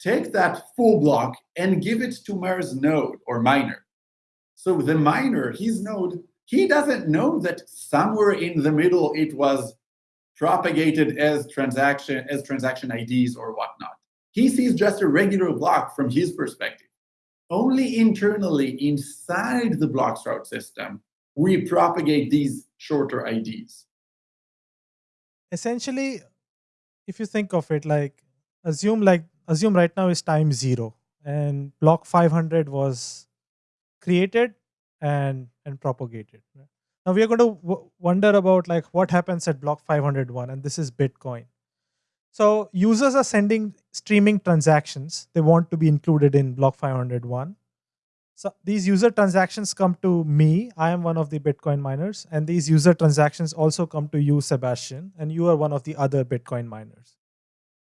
Speaker 4: takes that full block and give it to Meher's node or miner. So the miner, his node, he doesn't know that somewhere in the middle it was propagated as transaction as transaction IDs or whatnot. He sees just a regular block from his perspective. Only internally inside the Bloxroute system, we propagate these shorter IDs.
Speaker 3: essentially if you think of it like assume like assume right now is time zero and block 500 was created and and propagated now we are going to wonder about like what happens at block 501 and this is bitcoin. So users are sending streaming transactions. They want to be included in block 501 so these user transactions come to me. I am one of the Bitcoin miners, and these user transactions also come to you, Sebastien, and you are one of the other Bitcoin miners.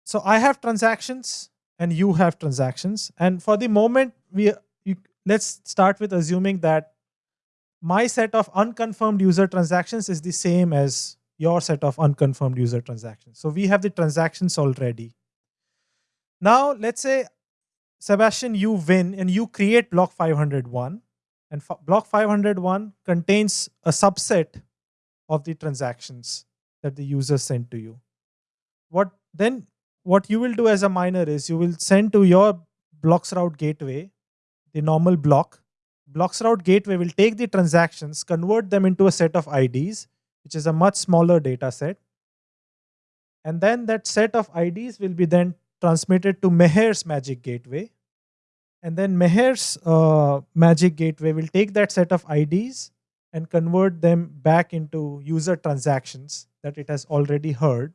Speaker 3: So I have transactions, and you have transactions, and for the moment, we you, let's start with assuming that my set of unconfirmed user transactions is the same as your set of unconfirmed user transactions. So we have the transactions already. Now let's say Sebastian, you win and you create block 501, and block 501 contains a subset of the transactions that the user sent to you. What then? What you will do as a miner is you will send to your Bloxroute gateway the normal block. Bloxroute gateway will take the transactions, convert them into a set of IDs, which is a much smaller data set, and then that set of IDs will be then transmitted to Meher's Magic Gateway. And then Meher's uh, Magic Gateway will take that set of IDs and convert them back into user transactions that it has already heard.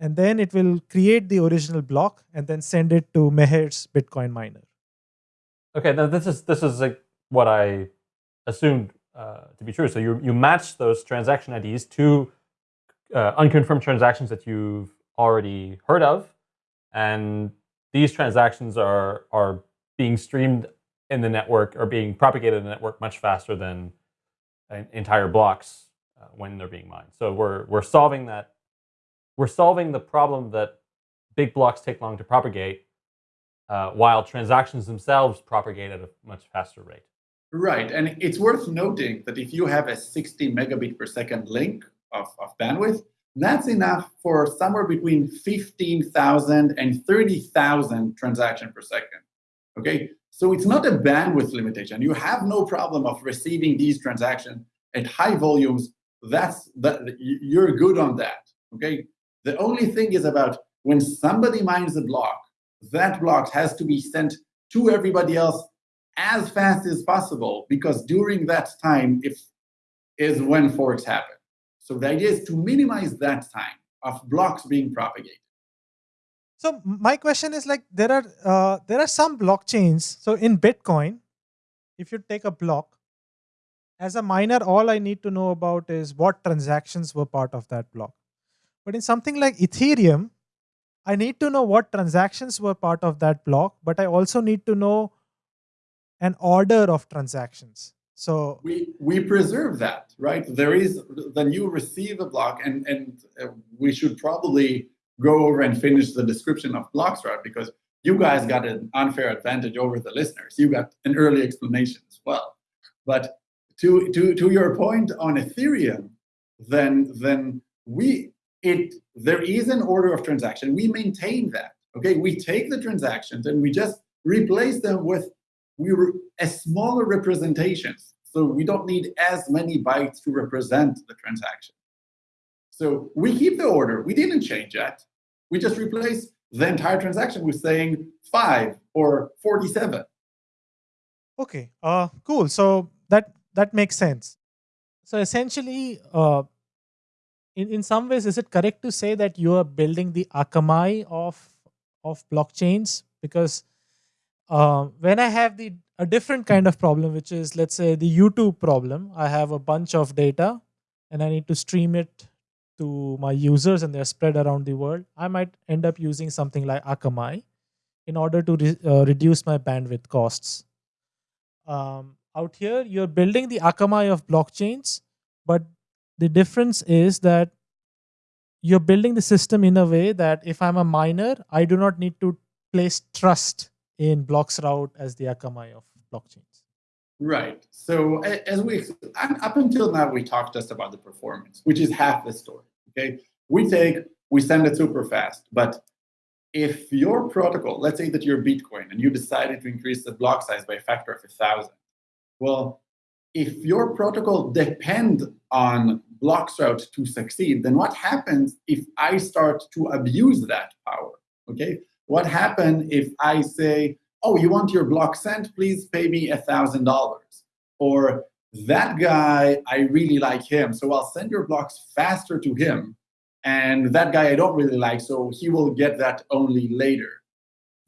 Speaker 3: And then it will create the original block and then send it to Meher's Bitcoin miner.
Speaker 2: Okay, now this is this is like what I assumed uh, to be true. So you you match those transaction IDs to uh, unconfirmed transactions that you've already heard of, and these transactions are are being streamed in the network or being propagated in the network much faster than en- entire blocks uh, when they're being mined. So we're we're solving that. We're solving the problem that big blocks take long to propagate, uh, while transactions themselves propagate at a much faster rate.
Speaker 4: Right, and it's worth noting that if you have a 60 megabit per second link of, of bandwidth, that's enough for somewhere between 15,000 and 30,000 transactions per second. Okay, so it's not a bandwidth limitation. You have no problem of receiving these transactions at high volumes. That's that you're good on that. Okay, the only thing is about when somebody mines a block, that block has to be sent to everybody else as fast as possible because during that time if is when forks happen. So the idea is to minimize that time of blocks being propagated.
Speaker 3: So my question is like there are uh, there are some blockchains. So in Bitcoin, if you take a block, as a miner, all I need to know about is what transactions were part of that block. But in something like Ethereum, I need to know what transactions were part of that block, but I also need to know an order of transactions. So
Speaker 4: we we preserve that, right? There is then you receive a block, and and we should probably go over and finish the description of Bloxroute because you guys got an unfair advantage over the listeners. You got an early explanation as well. But to, to, to your point on Ethereum, then, then we it there is an order of transaction. We maintain that. Okay, we take the transactions and we just replace them with we re, as smaller representations. So we don't need as many bytes to represent the transaction. So we keep the order. We didn't change that. We just replace the entire transaction with saying five or 47.
Speaker 3: Okay, uh, cool. So that that makes sense. So essentially, uh, in, in some ways, is it correct to say that you are building the Akamai of of blockchains? Because uh, when I have the a different kind of problem, which is let's say the YouTube problem, I have a bunch of data and I need to stream it to my users and they're spread around the world. I might end up using something like Akamai in order to re uh, reduce my bandwidth costs. Um, out here, you're building the Akamai of blockchains, but the difference is that you're building the system in a way that if I'm a miner, I do not need to place trust in Bloxroute as the Akamai of blockchains.
Speaker 4: Right. So as we up until now, we talked just about the performance, which is half the story. Okay, we take we send it super fast, but if your protocol, let's say that you're Bitcoin and you decided to increase the block size by a factor of a thousand, well, if your protocol depend on Bloxroute to succeed, then what happens if I start to abuse that power? Okay, what happens if I say, "Oh, you want your block sent? Please pay me a thousand dollars," or that guy, I really like him, so I'll send your blocks faster to him, and that guy I don't really like, so he will get that only later.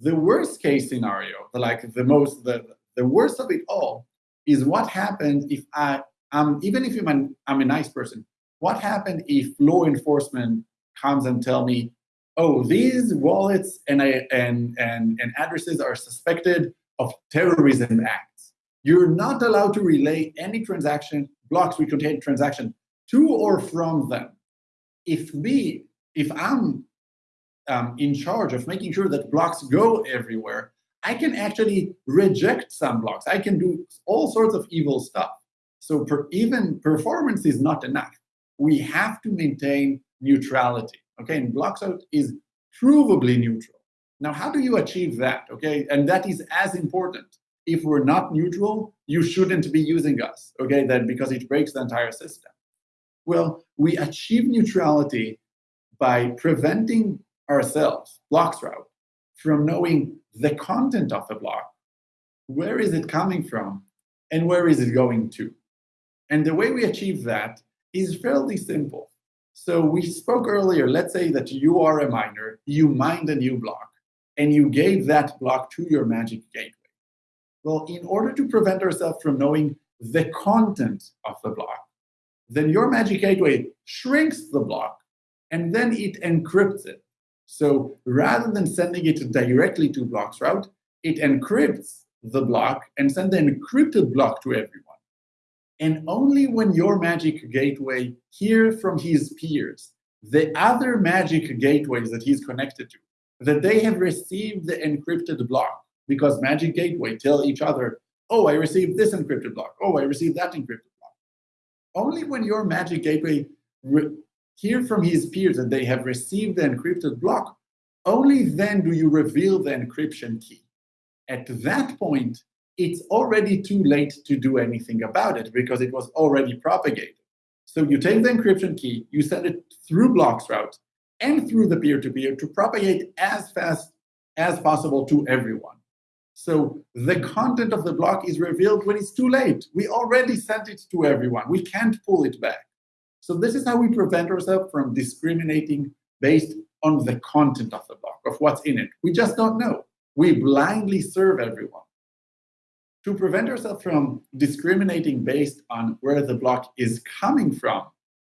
Speaker 4: The worst case scenario, like the most, the, the worst of it all, is what happens if I um, even if I'm, I'm a nice person, what happens if law enforcement comes and tell me, oh, these wallets and, and, and, and addresses are suspected of terrorism acts. You're not allowed to relay any transaction, blocks which contain transaction to or from them. If me, if I'm um, in charge of making sure that blocks go everywhere, I can actually reject some blocks. I can do all sorts of evil stuff. So per, even performance is not enough. We have to maintain neutrality. Okay, and Bloxroute is provably neutral. Now, how do you achieve that? Okay, and that is as important. If we're not neutral, you shouldn't be using us. Okay, then because it breaks the entire system. Well, we achieve neutrality by preventing ourselves, Bloxroute, from knowing the content of the block. Where is it coming from? And where is it going to? And the way we achieve that is fairly simple. So we spoke earlier, let's say that you are a miner, you mined a new block, and you gave that block to your magic gateway. Well, in order to prevent ourselves from knowing the content of the block, then your magic gateway shrinks the block, and then it encrypts it. So rather than sending it directly to Bloxroute, it encrypts the block and sends the encrypted block to everyone. And only when your magic gateway hears from his peers, the other magic gateways that he's connected to, that they have received the encrypted block, because magic gateway tell each other, oh, I received this encrypted block. Oh, I received that encrypted block. Only when your magic gateway hear from his peers that they have received the encrypted block, only then do you reveal the encryption key. At that point, it's already too late to do anything about it because it was already propagated. So you take the encryption key, you send it through blocks Bloxroute and through the peer-to-peer -to, -peer to propagate as fast as possible to everyone. So the content of the block is revealed when it's too late. We already sent it to everyone. We can't pull it back. So this is how we prevent ourselves from discriminating based on the content of the block, of what's in it. We just don't know. We blindly serve everyone to prevent ourselves from discriminating based on where the block is coming from,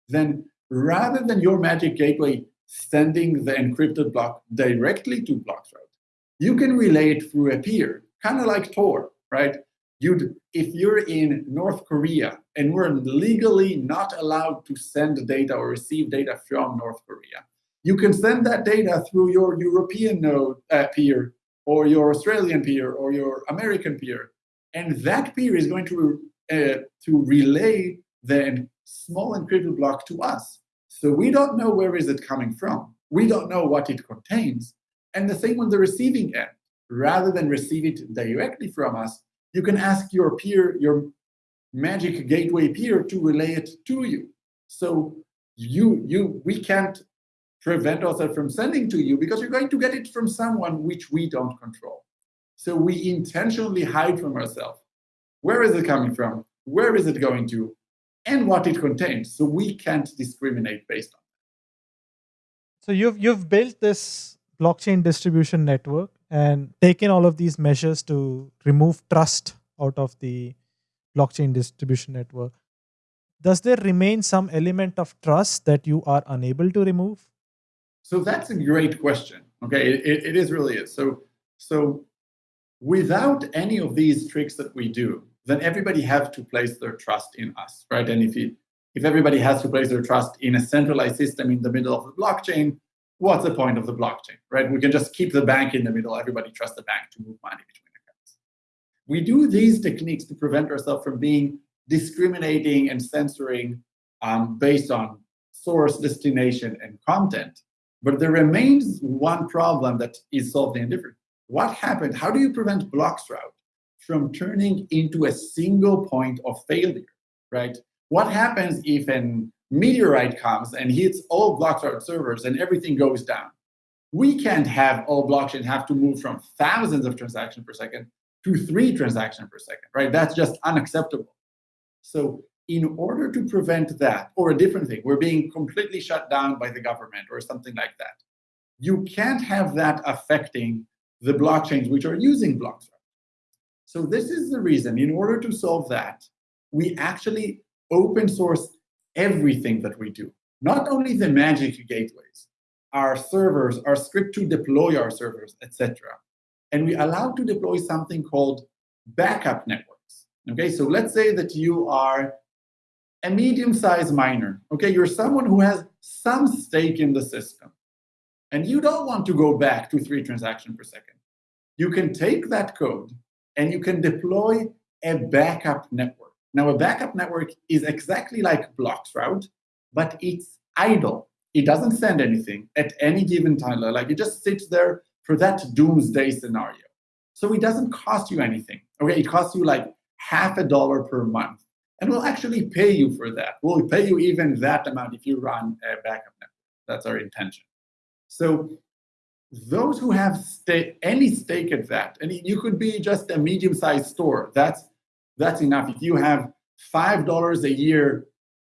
Speaker 4: then rather than your magic gateway sending the encrypted block directly to Bloxroute, you can relay it through a peer, kind of like Tor, right? You'd, if you're in North Korea and we're legally not allowed to send data or receive data from North Korea, you can send that data through your European node uh, peer or your Australian peer or your American peer. And that peer is going to, uh, to relay the small encrypted block to us. So we don't know where is it coming from. We don't know what it contains. And the same on the receiving end. Rather than receive it directly from us, you can ask your peer, your magic gateway peer to relay it to you. So you, you, we can't prevent ourselves from sending to you because you're going to get it from someone which we don't control. So we intentionally hide from ourselves. Where is it coming from? Where is it going to? And what it contains. So we can't discriminate based on that.
Speaker 3: So you've you've built this blockchain distribution network and taken all of these measures to remove trust out of the blockchain distribution network. Does there remain some element of trust that you are unable to remove?
Speaker 4: So that's a great question. Okay, it, it is really is. So, so without any of these tricks that we do, then everybody have to place their trust in us, right? And if you, if everybody has to place their trust in a centralized system in the middle of the blockchain, what's the point of the blockchain, right? We can just keep the bank in the middle. Everybody trusts the bank to move money between accounts. We do these techniques to prevent ourselves from being discriminating and censoring um, based on source, destination, and content. But there remains one problem that is solved in a different. What happened? How do you prevent Bloxroute from turning into a single point of failure, right? What happens if a meteorite comes and hits all Bloxroute servers and everything goes down? We can't have all blockchain have to move from thousands of transactions per second to three transactions per second, right? That's just unacceptable. So in order to prevent that, or a different thing, we're being completely shut down by the government or something like that, you can't have that affecting the blockchains which are using Bloxroute. So this is the reason, in order to solve that, we actually open source everything that we do. Not only the magic gateways, our servers, our script to deploy our servers, etc. And we allow to deploy something called backup networks. Okay, so let's say that you are a medium-sized miner. Okay, you're someone who has some stake in the system, and you don't want to go back to three transactions per second. You can take that code and you can deploy a backup network. Now, a backup network is exactly like Bloxroute, but it's idle. It doesn't send anything at any given time. Like it just sits there for that doomsday scenario. So it doesn't cost you anything. Okay, it costs you like half a dollar per month and we'll actually pay you for that. We'll pay you even that amount if you run a backup network. That's our intention. So those who have any stake at that, and you could be just a medium-sized store, that's that's enough. If you have five dollars a year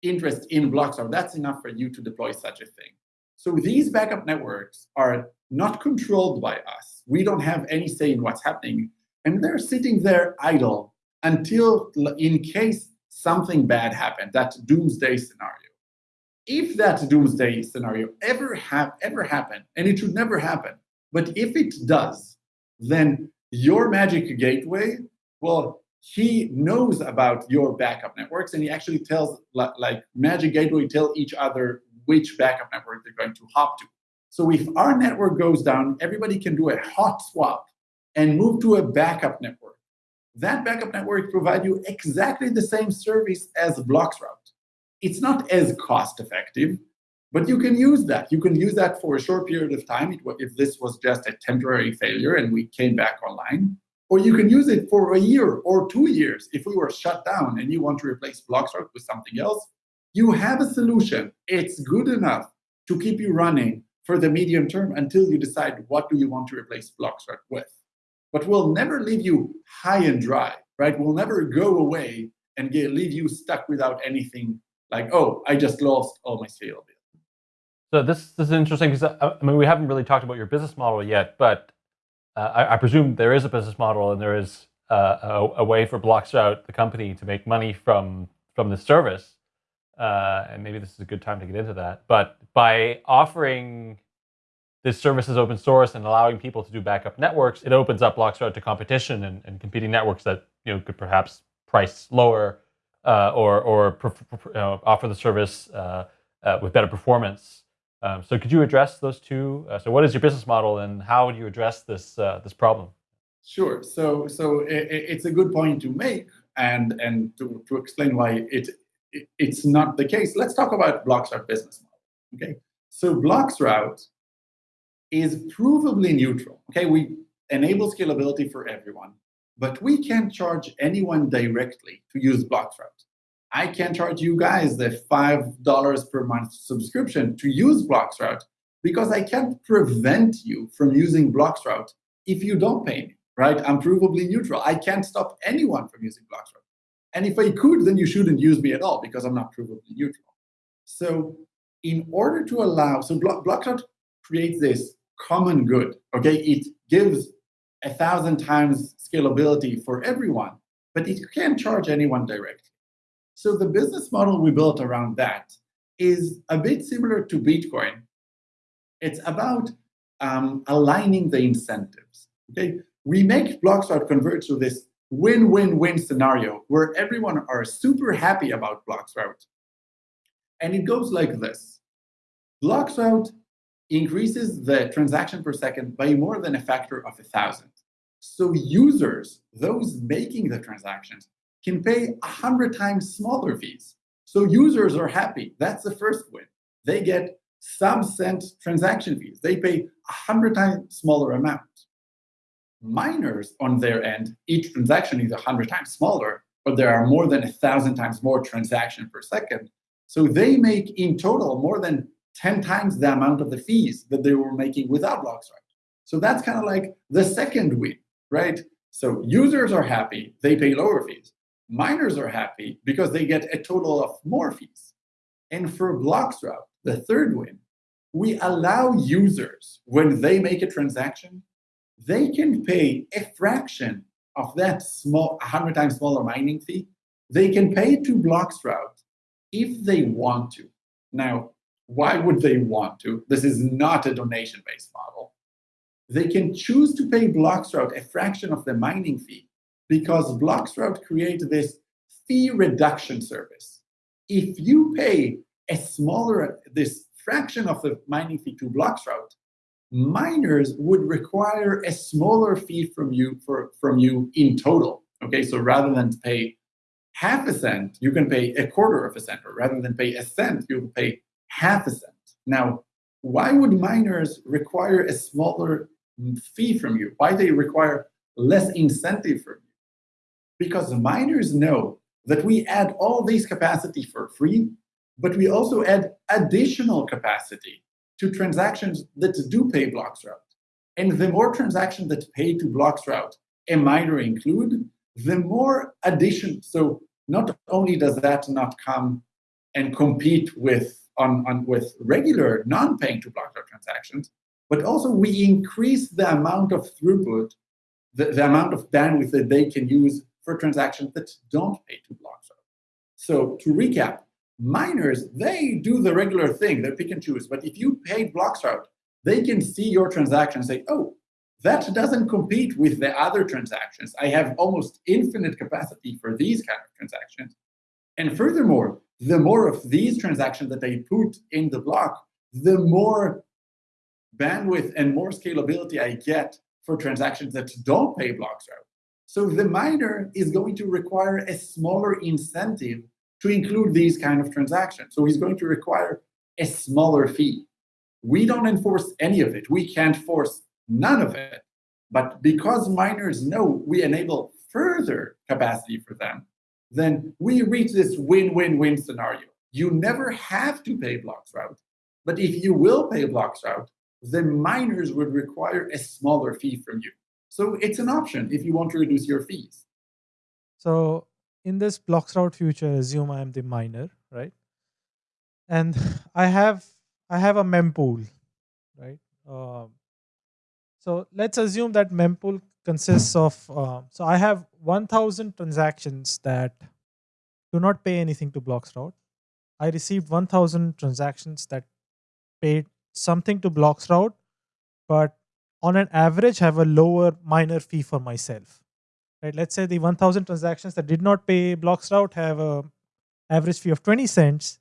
Speaker 4: interest in Bloxroute, that's enough for you to deploy such a thing. So these backup networks are not controlled by us. We don't have any say in what's happening, and they're sitting there idle until, in case something bad happened, that doomsday scenario. If that doomsday scenario ever have ever happen, and it should never happen, but if it does, then your magic gateway, well, he knows about your backup networks, and he actually tells like magic gateway tell each other which backup network they're going to hop to. So if our network goes down, everybody can do a hot swap and move to a backup network that backup network provide you exactly the same service as Bloxroute. It's not as cost effective, but you can use that. You can use that for a short period of time if this was just a temporary failure and we came back online. Or you can use it for a year or two years if we were shut down and you want to replace Bloxroute with something else. You have a solution. It's good enough to keep you running for the medium term until you decide what do you want to replace Bloxroute with but we'll never leave you high and dry, right? We'll never go away and get, leave you stuck without anything like, oh, I just lost all my scalability.
Speaker 2: So this, this is interesting because uh, I mean we haven't really talked about your business model yet, but uh, I, I, presume there is a business model and there is uh, a, a, way for Bloxroute, the company, to make money from from the service. Uh, and maybe this is a good time to get into that. But by offering this service is open source and allowing people to do backup networks, it opens up Bloxroute to competition and, and competing networks that you know could perhaps price lower uh, or or offer the service uh, uh, with better performance Um, so could you address those two? Uh, so what is your business model and how do you address this uh, this problem?
Speaker 4: Sure. So so it, it's a good point to make and and to, to explain why it, it it's not the case. Let's talk about Bloxroute business model. Okay. So Bloxroute is provably neutral. Okay, we enable scalability for everyone, but we can't charge anyone directly to use Bloxroute. I can't charge you guys the $5 per month subscription to use Bloxroute because I can't prevent you from using Bloxroute if you don't pay me, right? I'm provably neutral. I can't stop anyone from using Bloxroute. And if I could, then you shouldn't use me at all because I'm not provably neutral. So in order to allow, so Bloxroute creates this common good, okay? It gives a thousand times scalability for everyone, but it can't charge anyone directly. So the business model we built around that is a bit similar to Bitcoin. It's about um, aligning the incentives. Okay, we make Bloxroute converge to this win-win-win scenario where everyone are super happy about Bloxroute. And it goes like this. Bloxroute increases the transaction per second by more than a factor of a thousand. So users, those making the transactions, can pay 100 times smaller fees. So users are happy. That's the first win. They get sub cent transaction fees. They pay 100 times smaller amount. Miners, on their end, each transaction is 100 times smaller, but there are more than 1,000 times more transaction per second. So they make in total more than 10 times the amount of the fees that they were making without Bloxroute. So that's kind of like the second win, right? So users are happy, they pay lower fees. Miners are happy because they get a total of more fees. And for Bloxroute, the third win, we allow users, when they make a transaction, they can pay a fraction of that small, 100 times smaller mining fee. They can pay to Bloxroute if they want to. Now, why would they want to? This is not a donation-based model. They can choose to pay Bloxroute a fraction of the mining fee because Bloxroute creates this fee reduction service. If you pay a smaller, this fraction of the mining fee to Bloxroute, miners would require a smaller fee from you for from you in total. Okay, so rather than pay half a cent, you can pay a quarter of a cent, or rather than pay a cent, you will pay half a cent. Now, why would miners require a smaller fee from you? Why they require less incentive from you? because the miners know that we add all these capacity for free, but we also add additional capacity to transactions that do pay Bloxroute. And the more transactions that pay to Bloxroute a miner include, the more addition. So not only does that not come and compete with on, on with regular non-paying to Bloxroute transactions, but also we increase the amount of throughput, the, the amount of bandwidth that they can use for transactions that don't pay to Bloxroute. So to recap, miners, they do the regular thing, they pick and choose. But if you pay Bloxroute, they can see your transaction and say, oh, that doesn't compete with the other transactions. I have almost infinite capacity for these kind of transactions. And furthermore, the more of these transactions that I put in the block, the more bandwidth and more scalability I get for transactions that don't pay Bloxroute. So the miner is going to require a smaller incentive to include these kind of transactions. So he's going to require a smaller fee. We don't enforce any of it. We can't force none of it. But because miners know we enable further capacity for them, then we reach this win-win-win scenario. You never have to pay Bloxroute, but if you will pay Bloxroute, the miners would require a smaller fee from you. So it's an option if you want to reduce your fees.
Speaker 3: So in this Bloxroute future, assume I am the miner, right? And I have I have a mempool, right? Um, so let's assume that mempool consists of uh, so I have 1,000 transactions that do not pay anything to Bloxroute. I received 1,000 transactions that paid something to Bloxroute, but on an average have a lower miner fee for myself. Right? Let's say the 1000 transactions that did not pay Bloxroute have a average fee of 20 cents.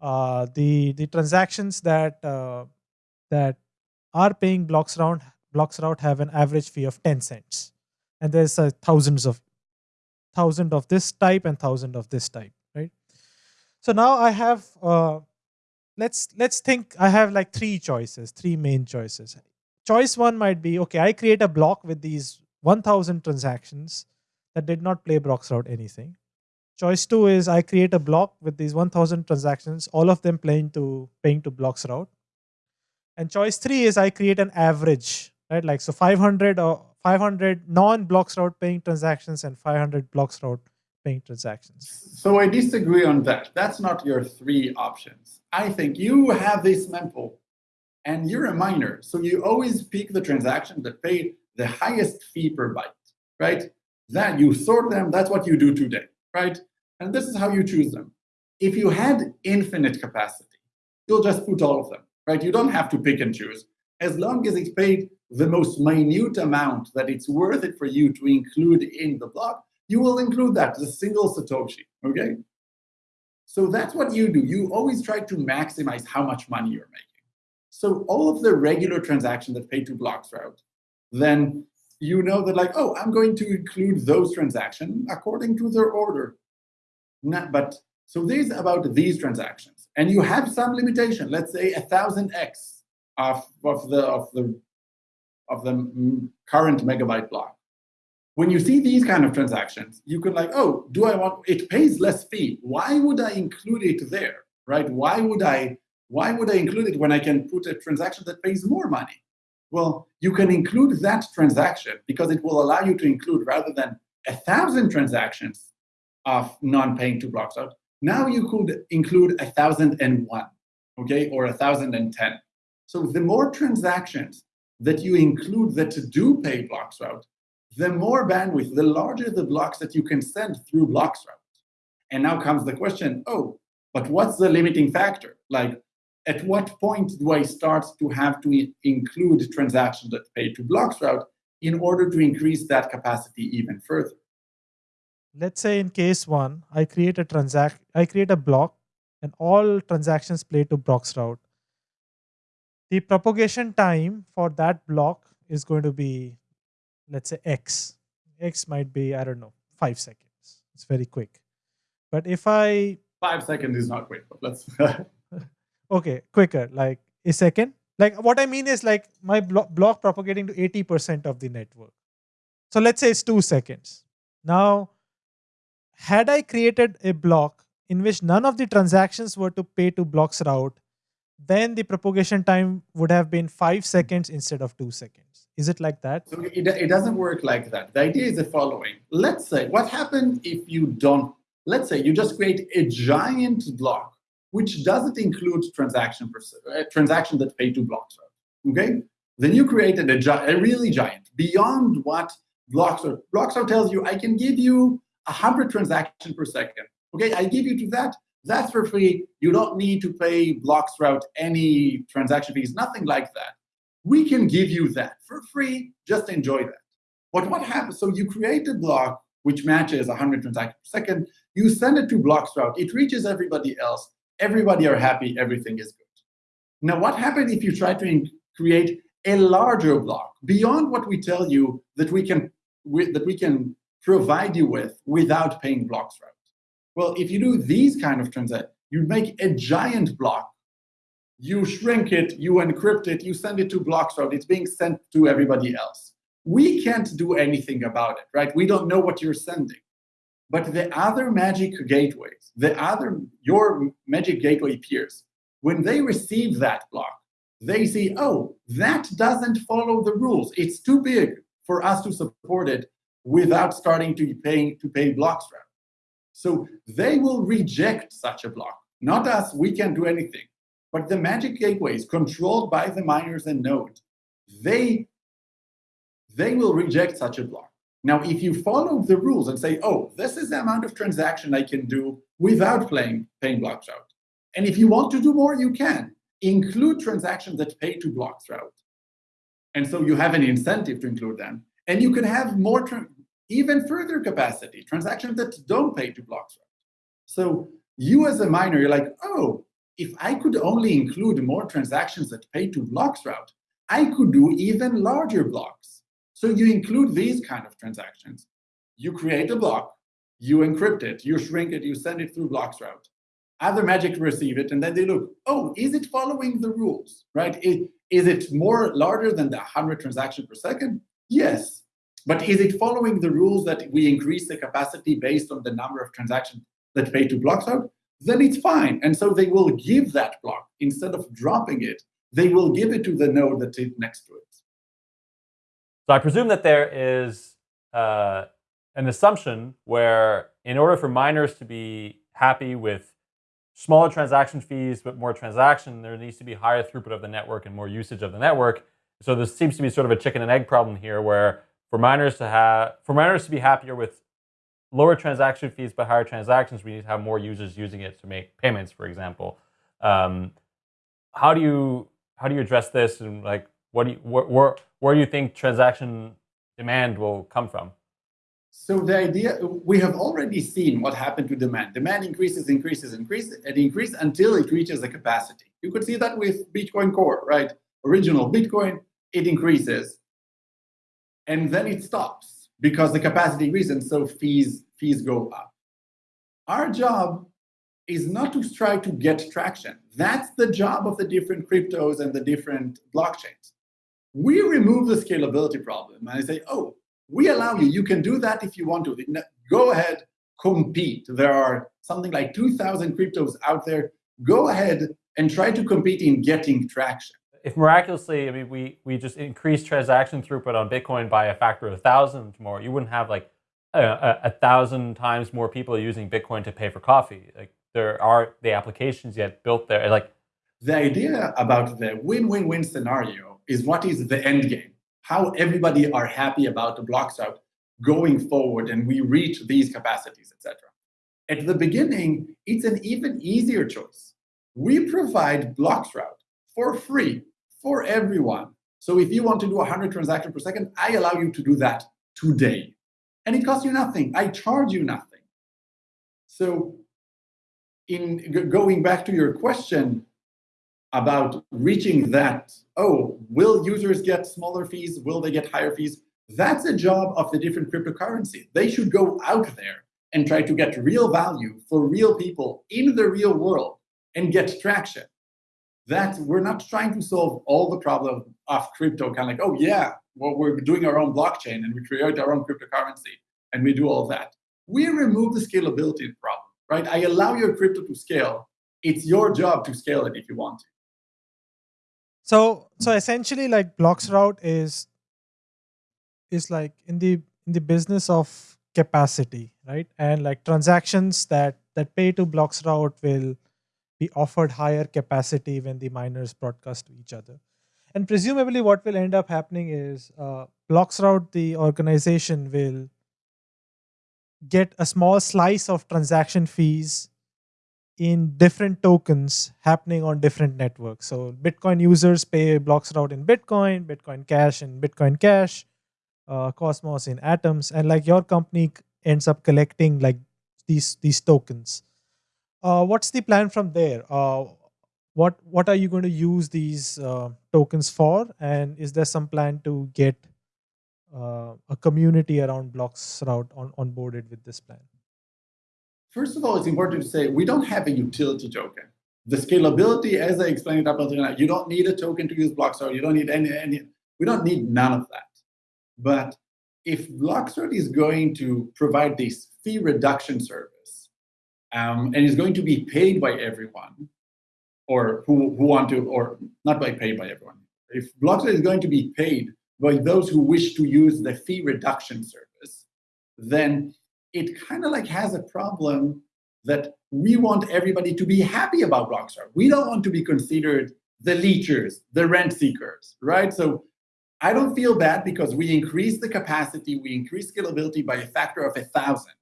Speaker 3: uh, the the transactions that uh, that are paying Bloxroute blocks route have an average fee of 10 cents and there's uh, thousands of thousand of this type and thousand of this type right so now i have uh, let's let's think i have like three choices three main choices. Choice one might be okay i create a block with these 1000 transactions that did not play Bloxroute anything. Choice two is i create a block with these 1000 transactions all of them playing to paying to Bloxroute and choice three is i create an average right? Like so 500 or 500 non Bloxroute paying transactions and 500 Bloxroute paying transactions.
Speaker 4: So i disagree on that. That's not your three options i think you have this mempool and you're a miner so you always pick the transaction that pay the highest fee per byte right? That you sort them that's what you do today right? And this is how you choose them. If you had infinite capacity you'll just put all of them right? You don't have to pick and choose. As long as it's paid the most minute amount that it's worth it for you to include in the block, you will include that, the single Satoshi, okay? So that's what you do. You always try to maximize how much money you're making. So all of the regular transactions that pay to Bloxroute, then you know that like, oh, I'm going to include those transactions according to their order. Not, but so this about these transactions. And you have some limitation, let's say a thousand X of, of the of the of the mm, current megabyte block. When you see these kind of transactions, you can like, oh, do I want, it pays less fee. Why would I include it there, right? Why would I, why would I include it when I can put a transaction that pays more money? Well, you can include that transaction because it will allow you to include rather than a thousand transactions of non-paying to Bloxroute. Now you could include a thousand and one, okay, or a thousand and ten. So the more transactions that you include that do pay Bloxroute, the more bandwidth, the larger the blocks that you can send through Bloxroute. And now comes the question, oh, but what's the limiting factor? Like, at what point do I start to have to include transactions that pay to Bloxroute in order to increase that capacity even further?
Speaker 3: Let's say in case one, I create a transact, I create a block, and all transactions play to Bloxroute the propagation time for that block is going to be, let's say x. x might be, I don't know, five seconds. It's very quick. But if I...
Speaker 4: Five seconds is not quick, but let's...
Speaker 3: okay, quicker, like a second. Like what I mean is like my blo block propagating to 80% of the network. So let's say it's two seconds. Now, had I created a block in which none of the transactions were to pay to Bloxroute, then the propagation time would have been five seconds instead of two seconds. Is it like that?
Speaker 4: So it, it doesn't work like that. The idea is the following. Let's say, what happens if you don't, let's say you just create a giant block which doesn't include transaction per, uh, transaction that pay two blocks, okay? Then you created a, a really giant, beyond what blocks are. Blocks are tells you, I can give you 100 transactions per second. Okay, I give you to that, that's for free. You don't need to pay Bloxroute any transaction fees, nothing like that. We can give you that for free. Just enjoy that. But what happens? So you create a block which matches 100 transactions per second. You send it to Bloxroute. It reaches everybody else. Everybody are happy. Everything is good. Now, what happens if you try to create a larger block beyond what we tell you that we can that we can provide you with without paying Bloxroute? Well, if you do these kind of transactions, you make a giant block. You shrink it, you encrypt it, you send it to blocks. It's being sent to everybody else. We can't do anything about it, right? We don't know what you're sending. But the other magic gateways, the other, your magic gateway peers, when they receive that block, they see, oh, that doesn't follow the rules. It's too big for us to support it without starting to pay, to pay blocks. So they will reject such a block. Not us, we can't do anything. But the magic gateways controlled by the miners and nodes, they, they will reject such a block. Now, if you follow the rules and say, oh, this is the amount of transaction I can do without playing, paying Bloxroute. And if you want to do more, you can. Include transactions that pay to Bloxroute. And so you have an incentive to include them. And you can have more even further capacity, transactions that don't pay to Bloxroute. So you as a miner, you're like, oh, if I could only include more transactions that pay to Bloxroute, I could do even larger blocks. So you include these kind of transactions. You create a block, you encrypt it, you shrink it, you send it through Bloxroute. Other magic receive it, and then they look, oh, is it following the rules, right? Is it more larger than the 100 transactions per second? Yes. But is it following the rules that we increase the capacity based on the number of transactions that pay to Bloxroute? Then it's fine. And so they will give that block instead of dropping it. They will give it to the node that's next to it.
Speaker 2: So I presume that there is uh, an assumption where in order for miners to be happy with smaller transaction fees, but more transaction, there needs to be higher throughput of the network and more usage of the network. So there seems to be sort of a chicken and egg problem here where for miners to have, for miners to be happier with lower transaction fees but higher transactions, we need to have more users using it to make payments, for example. Um, how do you how do you address this and like what do you where, where, where do you think transaction demand will come from?
Speaker 4: So the idea, we have already seen what happened to demand. Demand increases, increases, increases, and increases until it reaches the capacity. You could see that with Bitcoin Core, right? Original Bitcoin, it increases, and then it stops because the capacity and so fees, fees go up. Our job is not to try to get traction. That's the job of the different cryptos and the different blockchains. We remove the scalability problem, and I say, oh, we allow you, you can do that if you want to. Go ahead, compete. There are something like 2,000 cryptos out there. Go ahead and try to compete in getting traction.
Speaker 2: If miraculously, I mean, we, we just increase transaction throughput on Bitcoin by a factor of a thousand more, you wouldn't have like a, a, a thousand times more people using Bitcoin to pay for coffee. Like there are the applications yet built there. Like
Speaker 4: the idea about the win-win-win scenario is what is the end game how everybody are happy about the Bloxroute going forward and we reach these capacities, etc. At the beginning, it's an even easier choice. We provide Bloxroute for free for everyone. So if you want to do 100 transactions per second, I allow you to do that today. And it costs you nothing. I charge you nothing. So in going back to your question, about reaching that, oh, will users get smaller fees? Will they get higher fees? That's a job of the different cryptocurrency. They should go out there and try to get real value for real people in the real world and get traction. That we're not trying to solve all the problem of crypto, kind of like, oh yeah, well, we're doing our own blockchain and we create our own cryptocurrency and we do all that. We remove the scalability problem, right? I allow your crypto to scale. It's your job to scale it if you want to.
Speaker 3: So so essentially like Bloxroute is is like in the in the business of capacity, right? And like transactions that that pay to Bloxroute will be offered higher capacity when the miners broadcast to each other. And presumably what will end up happening is uh, Bloxroute, the organization will get a small slice of transaction fees in different tokens happening on different networks. So Bitcoin users pay Bloxroute in Bitcoin, Bitcoin Cash in Bitcoin Cash, uh, Cosmos in Atoms, and like your company ends up collecting like these these tokens. Uh, what's the plan from there? Uh, what what are you going to use these uh, tokens for? And is there some plan to get uh, a community around Bloxroute on onboarded with this plan?
Speaker 4: First of all, it's important to say we don't have a utility token. The scalability, as I explained it up until now, you don't need a token to use Bloxroute. You don't need any, any, we don't need none of that. But if Bloxroute is going to provide this fee reduction service um, and is going to be paid by everyone, or who, who want to, or not by paid by everyone, if Bloxroute is going to be paid by those who wish to use the fee reduction service, then it kind of like has a problem that we want everybody to be happy about Bloxroute. We don't want to be considered the leechers, the rent seekers, right? So I don't feel bad because we increase the capacity, we increase scalability by a factor of a thousand,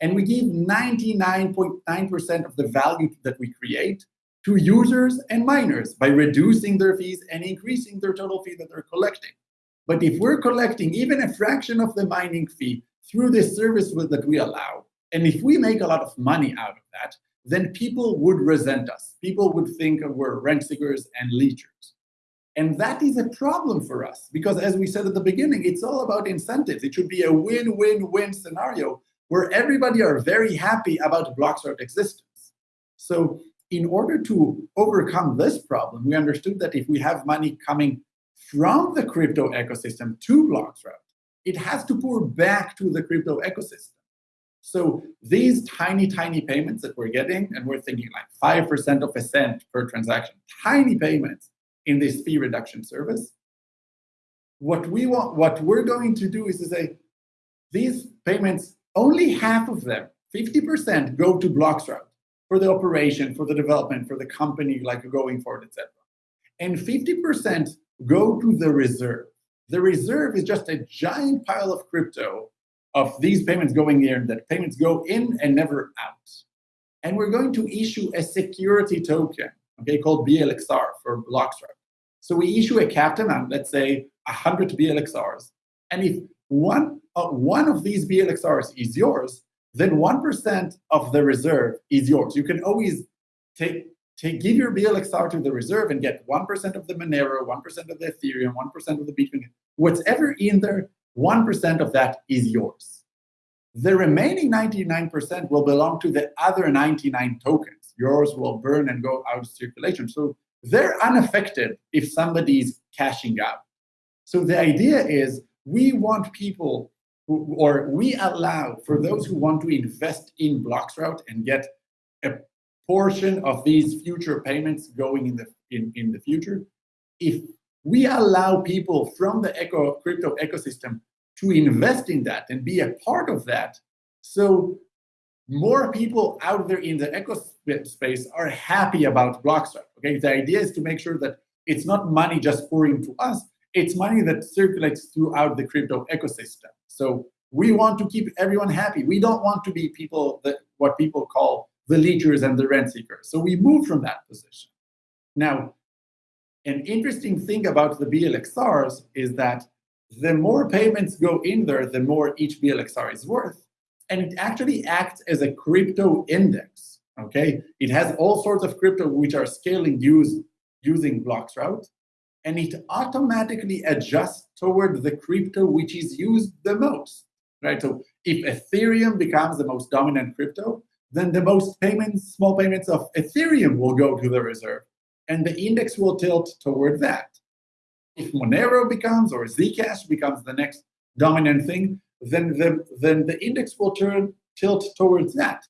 Speaker 4: and we give 99.9% of the value that we create to users and miners by reducing their fees and increasing their total fee that they're collecting. But if we're collecting even a fraction of the mining fee through this service that we allow. And if we make a lot of money out of that, then people would resent us. People would think we're rent seekers and leechers. And that is a problem for us because, as we said at the beginning, it's all about incentives. It should be a win win win scenario where everybody are very happy about Bloxroute existence. So, in order to overcome this problem, we understood that if we have money coming from the crypto ecosystem to Bloxroute, it has to pour back to the crypto ecosystem. So these tiny, tiny payments that we're getting, and we're thinking like 5% of a cent per transaction, tiny payments in this fee reduction service. What we want, what we're going to do is to say, these payments, only half of them, 50% go to Bloxroute for the operation, for the development, for the company, like going forward, etc. And 50% go to the reserve. The reserve is just a giant pile of crypto of these payments going in, that payments go in and never out. And we're going to issue a security token, okay, called BLXR for Bloxroute. So we issue a capped amount, let's say 100 BLXRs. And if one, uh, one of these BLXRs is yours, then 1% of the reserve is yours. You can always take, take give your BLXR to the reserve and get 1% of the Monero, 1% of the Ethereum, 1% of the Bitcoin, whatever in there 1% of that is yours. The remaining 99% will belong to the other 99 tokens. Yours will burn and go out of circulation. So they're unaffected if somebody's cashing out. So the idea is we want people or we allow for those who want to invest in Bloxroute and get a portion of these future payments going in the in, in the future, if we allow people from the eco, crypto ecosystem to invest in that and be a part of that. So more people out there in the eco space are happy about Bloxroute. Okay, the idea is to make sure that it's not money just pouring to us, it's money that circulates throughout the crypto ecosystem. So we want to keep everyone happy. We don't want to be people that what people call the leechers and the rent seekers. So we move from that position. Now, an interesting thing about the BLXRs is that the more payments go in there, the more each BLXR is worth. And it actually acts as a crypto index. Okay, it has all sorts of crypto which are scaling use, using Bloxroute, and it automatically adjusts toward the crypto which is used the most. Right. So if Ethereum becomes the most dominant crypto, then the most payments, small payments of Ethereum will go to the reserve and the index will tilt toward that. If Monero becomes or Zcash becomes the next dominant thing, then the, then the index will turn tilt towards that.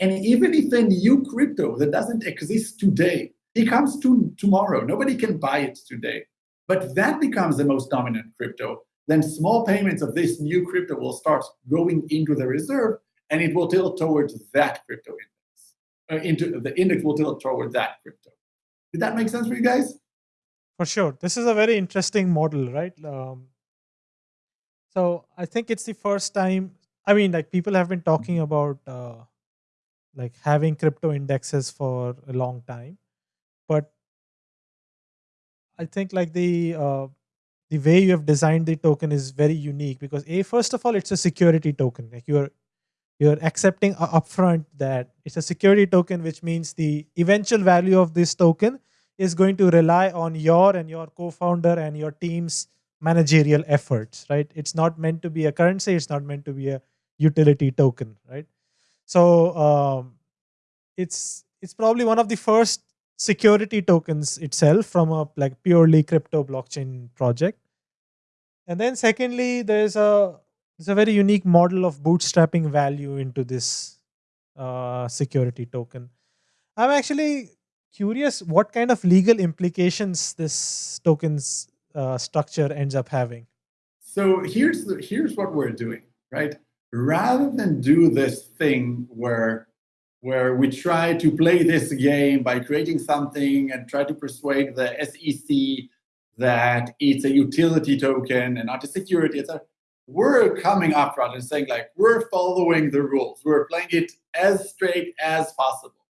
Speaker 4: And even if a new crypto that doesn't exist today, it comes to tomorrow, nobody can buy it today, but that becomes the most dominant crypto, then small payments of this new crypto will start going into the reserve and it will tilt towards that crypto index. Uh, into the index will tilt toward that crypto. Did that make sense for you guys?
Speaker 3: For sure. This is a very interesting model, right? Um, so I think it's the first time. I mean, like people have been talking about uh, like having crypto indexes for a long time, but I think like the uh, the way you have designed the token is very unique because a first of all it's a security token. Like you're you're accepting upfront that it's a security token, which means the eventual value of this token is going to rely on your and your co-founder and your team's managerial efforts, right? It's not meant to be a currency. It's not meant to be a utility token, right? So um, it's it's probably one of the first security tokens itself from a like purely crypto blockchain project. And then secondly, there's a there's a very unique model of bootstrapping value into this uh, security token. I'm actually curious what kind of legal implications this tokens uh, structure ends up having.
Speaker 4: So here's the, here's what we're doing, right? Rather than do this thing where where we try to play this game by creating something and try to persuade the SEC that it's a utility token and not a security, etc. We're coming up front and saying like we're following the rules. We're playing it as straight as possible.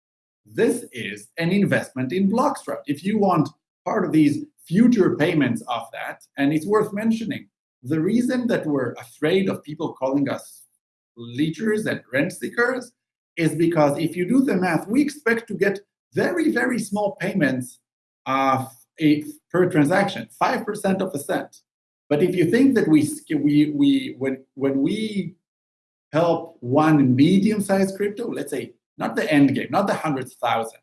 Speaker 4: This is an investment in Bloxroute. If you want part of these future payments of that, and it's worth mentioning, the reason that we're afraid of people calling us leechers and rent seekers is because if you do the math, we expect to get very, very small payments uh, per transaction, 5% of a cent. But if you think that we, we, we when, when we help one medium-sized crypto, let's say not the end game, not the hundreds of thousands,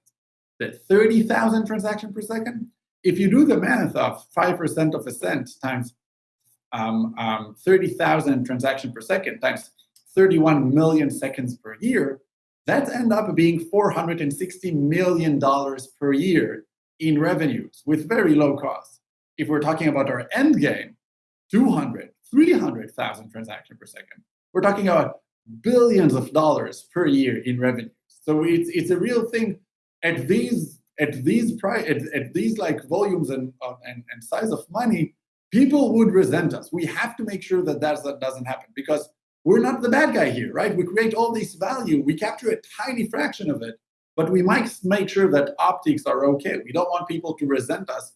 Speaker 4: the 30,000 transactions per second, if you do the math of 5% of a cent times um, um, 30,000 transactions per second times 31 million seconds per year, that end up being $460 million per year in revenues with very low costs. If we're talking about our end game, 200, 300,000 transactions per second, we're talking about billions of dollars per year in revenue. So it's, it's a real thing at these at these price at, at these like volumes and, uh, and and size of money, people would resent us. We have to make sure that that doesn't happen because we're not the bad guy here, right? We create all this value, we capture a tiny fraction of it, but we might make sure that optics are okay. We don't want people to resent us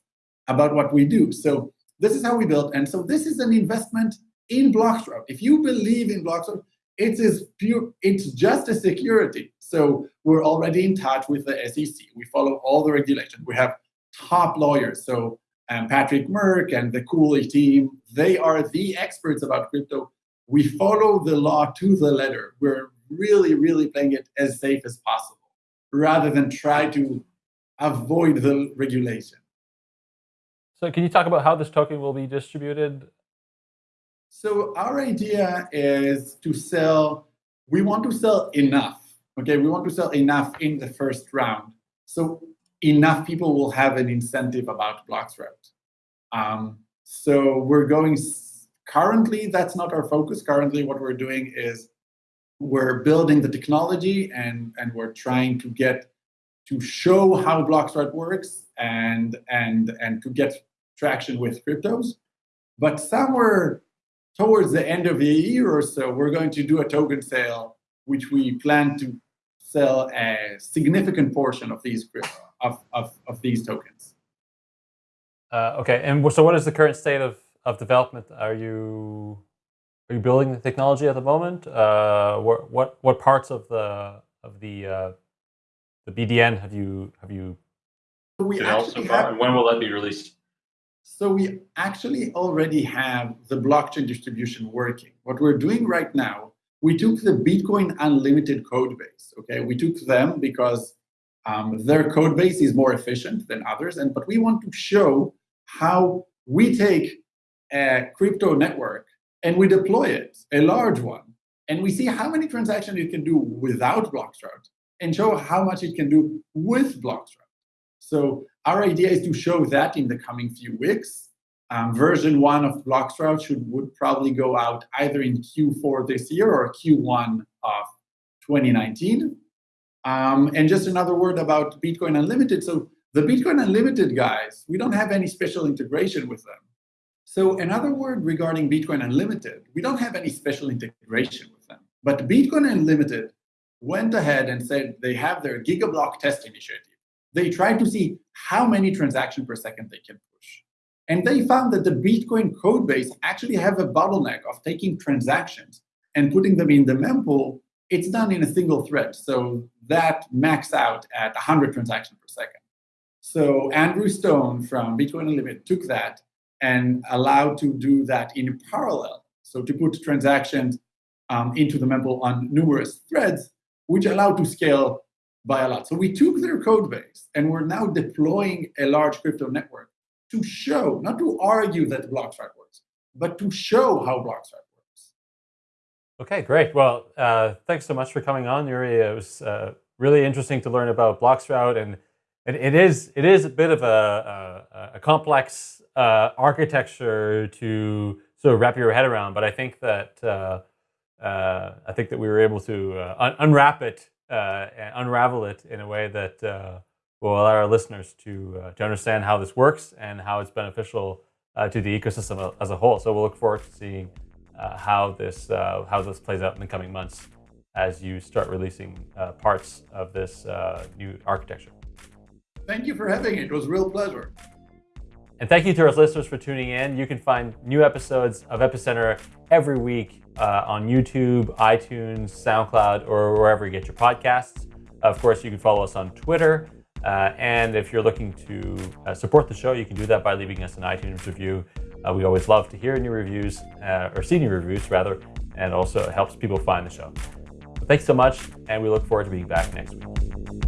Speaker 4: about what we do. So this is how we build. And so this is an investment in Bloxroute. If you believe in Bloxroute, it is pure, it's just a security. So we're already in touch with the SEC. We follow all the regulations. We have top lawyers. So um, Patrick Murck and the Cooley team, they are the experts about crypto we follow the law to the letter. We're really, really playing it as safe as possible, rather than try to avoid the regulation.
Speaker 2: So can you talk about how this token will be distributed?
Speaker 4: So our idea is to sell, we want to sell enough, okay? We want to sell enough in the first round. So enough people will have an incentive about Bloxroute. Um, so we're going Currently, that's not our focus. Currently, what we're doing is we're building the technology and, and we're trying to get to show how Bloxroute works and, and, and to get traction with cryptos. But somewhere towards the end of the year or so, we're going to do a token sale, which we plan to sell a significant portion of these of, of, of these tokens.
Speaker 2: Uh, okay, and so what is the current state of of development are you are you building the technology at the moment? Uh, what what what parts of the of the uh, the BDN have you have you
Speaker 4: we
Speaker 2: developed so far, have, and when will that be released?
Speaker 4: So we actually already have the blockchain distribution working. What we're doing right now, we took the Bitcoin Unlimited code base. Okay, we took them because um, their code base is more efficient than others, and but we want to show how we take a crypto network and we deploy it, a large one, and we see how many transactions it can do without Bloxroute and show how much it can do with Bloxroute. So our idea is to show that in the coming few weeks. Um, version one of Bloxroute should would probably go out either in Q4 this year or Q1 of 2019. Um, and just another word about Bitcoin Unlimited. So the Bitcoin Unlimited guys, we don't have any special integration with them. So another word regarding Bitcoin Unlimited, we don't have any special integration with them. But Bitcoin Unlimited went ahead and said they have their Gigablock test initiative. They tried to see how many transactions per second they can push. And they found that the Bitcoin code base actually have a bottleneck of taking transactions and putting them in the mempool. It's done in a single thread. So that max out at 100 transactions per second. So Andrew Stone from Bitcoin Unlimited took that and allowed to do that in parallel. So to put transactions um, into the mempool on numerous threads, which allowed to scale by a lot. So we took their code base and we're now deploying a large crypto network to show, not to argue that Bloxroute works, but to show how Bloxroute works.
Speaker 2: Okay, great. Well, uh, thanks so much for coming on, Uri. It was uh, really interesting to learn about Bloxroute, and it, it is it is a bit of a, a, a complex uh, architecture to sort of wrap your head around. But I think that uh, uh, I think that we were able to uh, un unwrap it uh, and unravel it in a way that uh, will allow our listeners to to understand how this works and how it's beneficial to the ecosystem as a whole. So we'll look forward to seeing how this how this plays out in the coming months as you start releasing parts of this new architecture.
Speaker 4: Thank you for having it. It was a real pleasure.
Speaker 2: And thank you to our listeners for tuning in. You can find new episodes of Epicenter every week uh, on YouTube, iTunes, SoundCloud, or wherever you get your podcasts. Of course, you can follow us on Twitter. Uh, and if you're looking to uh, support the show, you can do that by leaving us an iTunes review. Uh, we always love to hear new reviews, uh, or see new reviews rather, and also helps people find the show. Thanks so much, and we look forward to being back next week.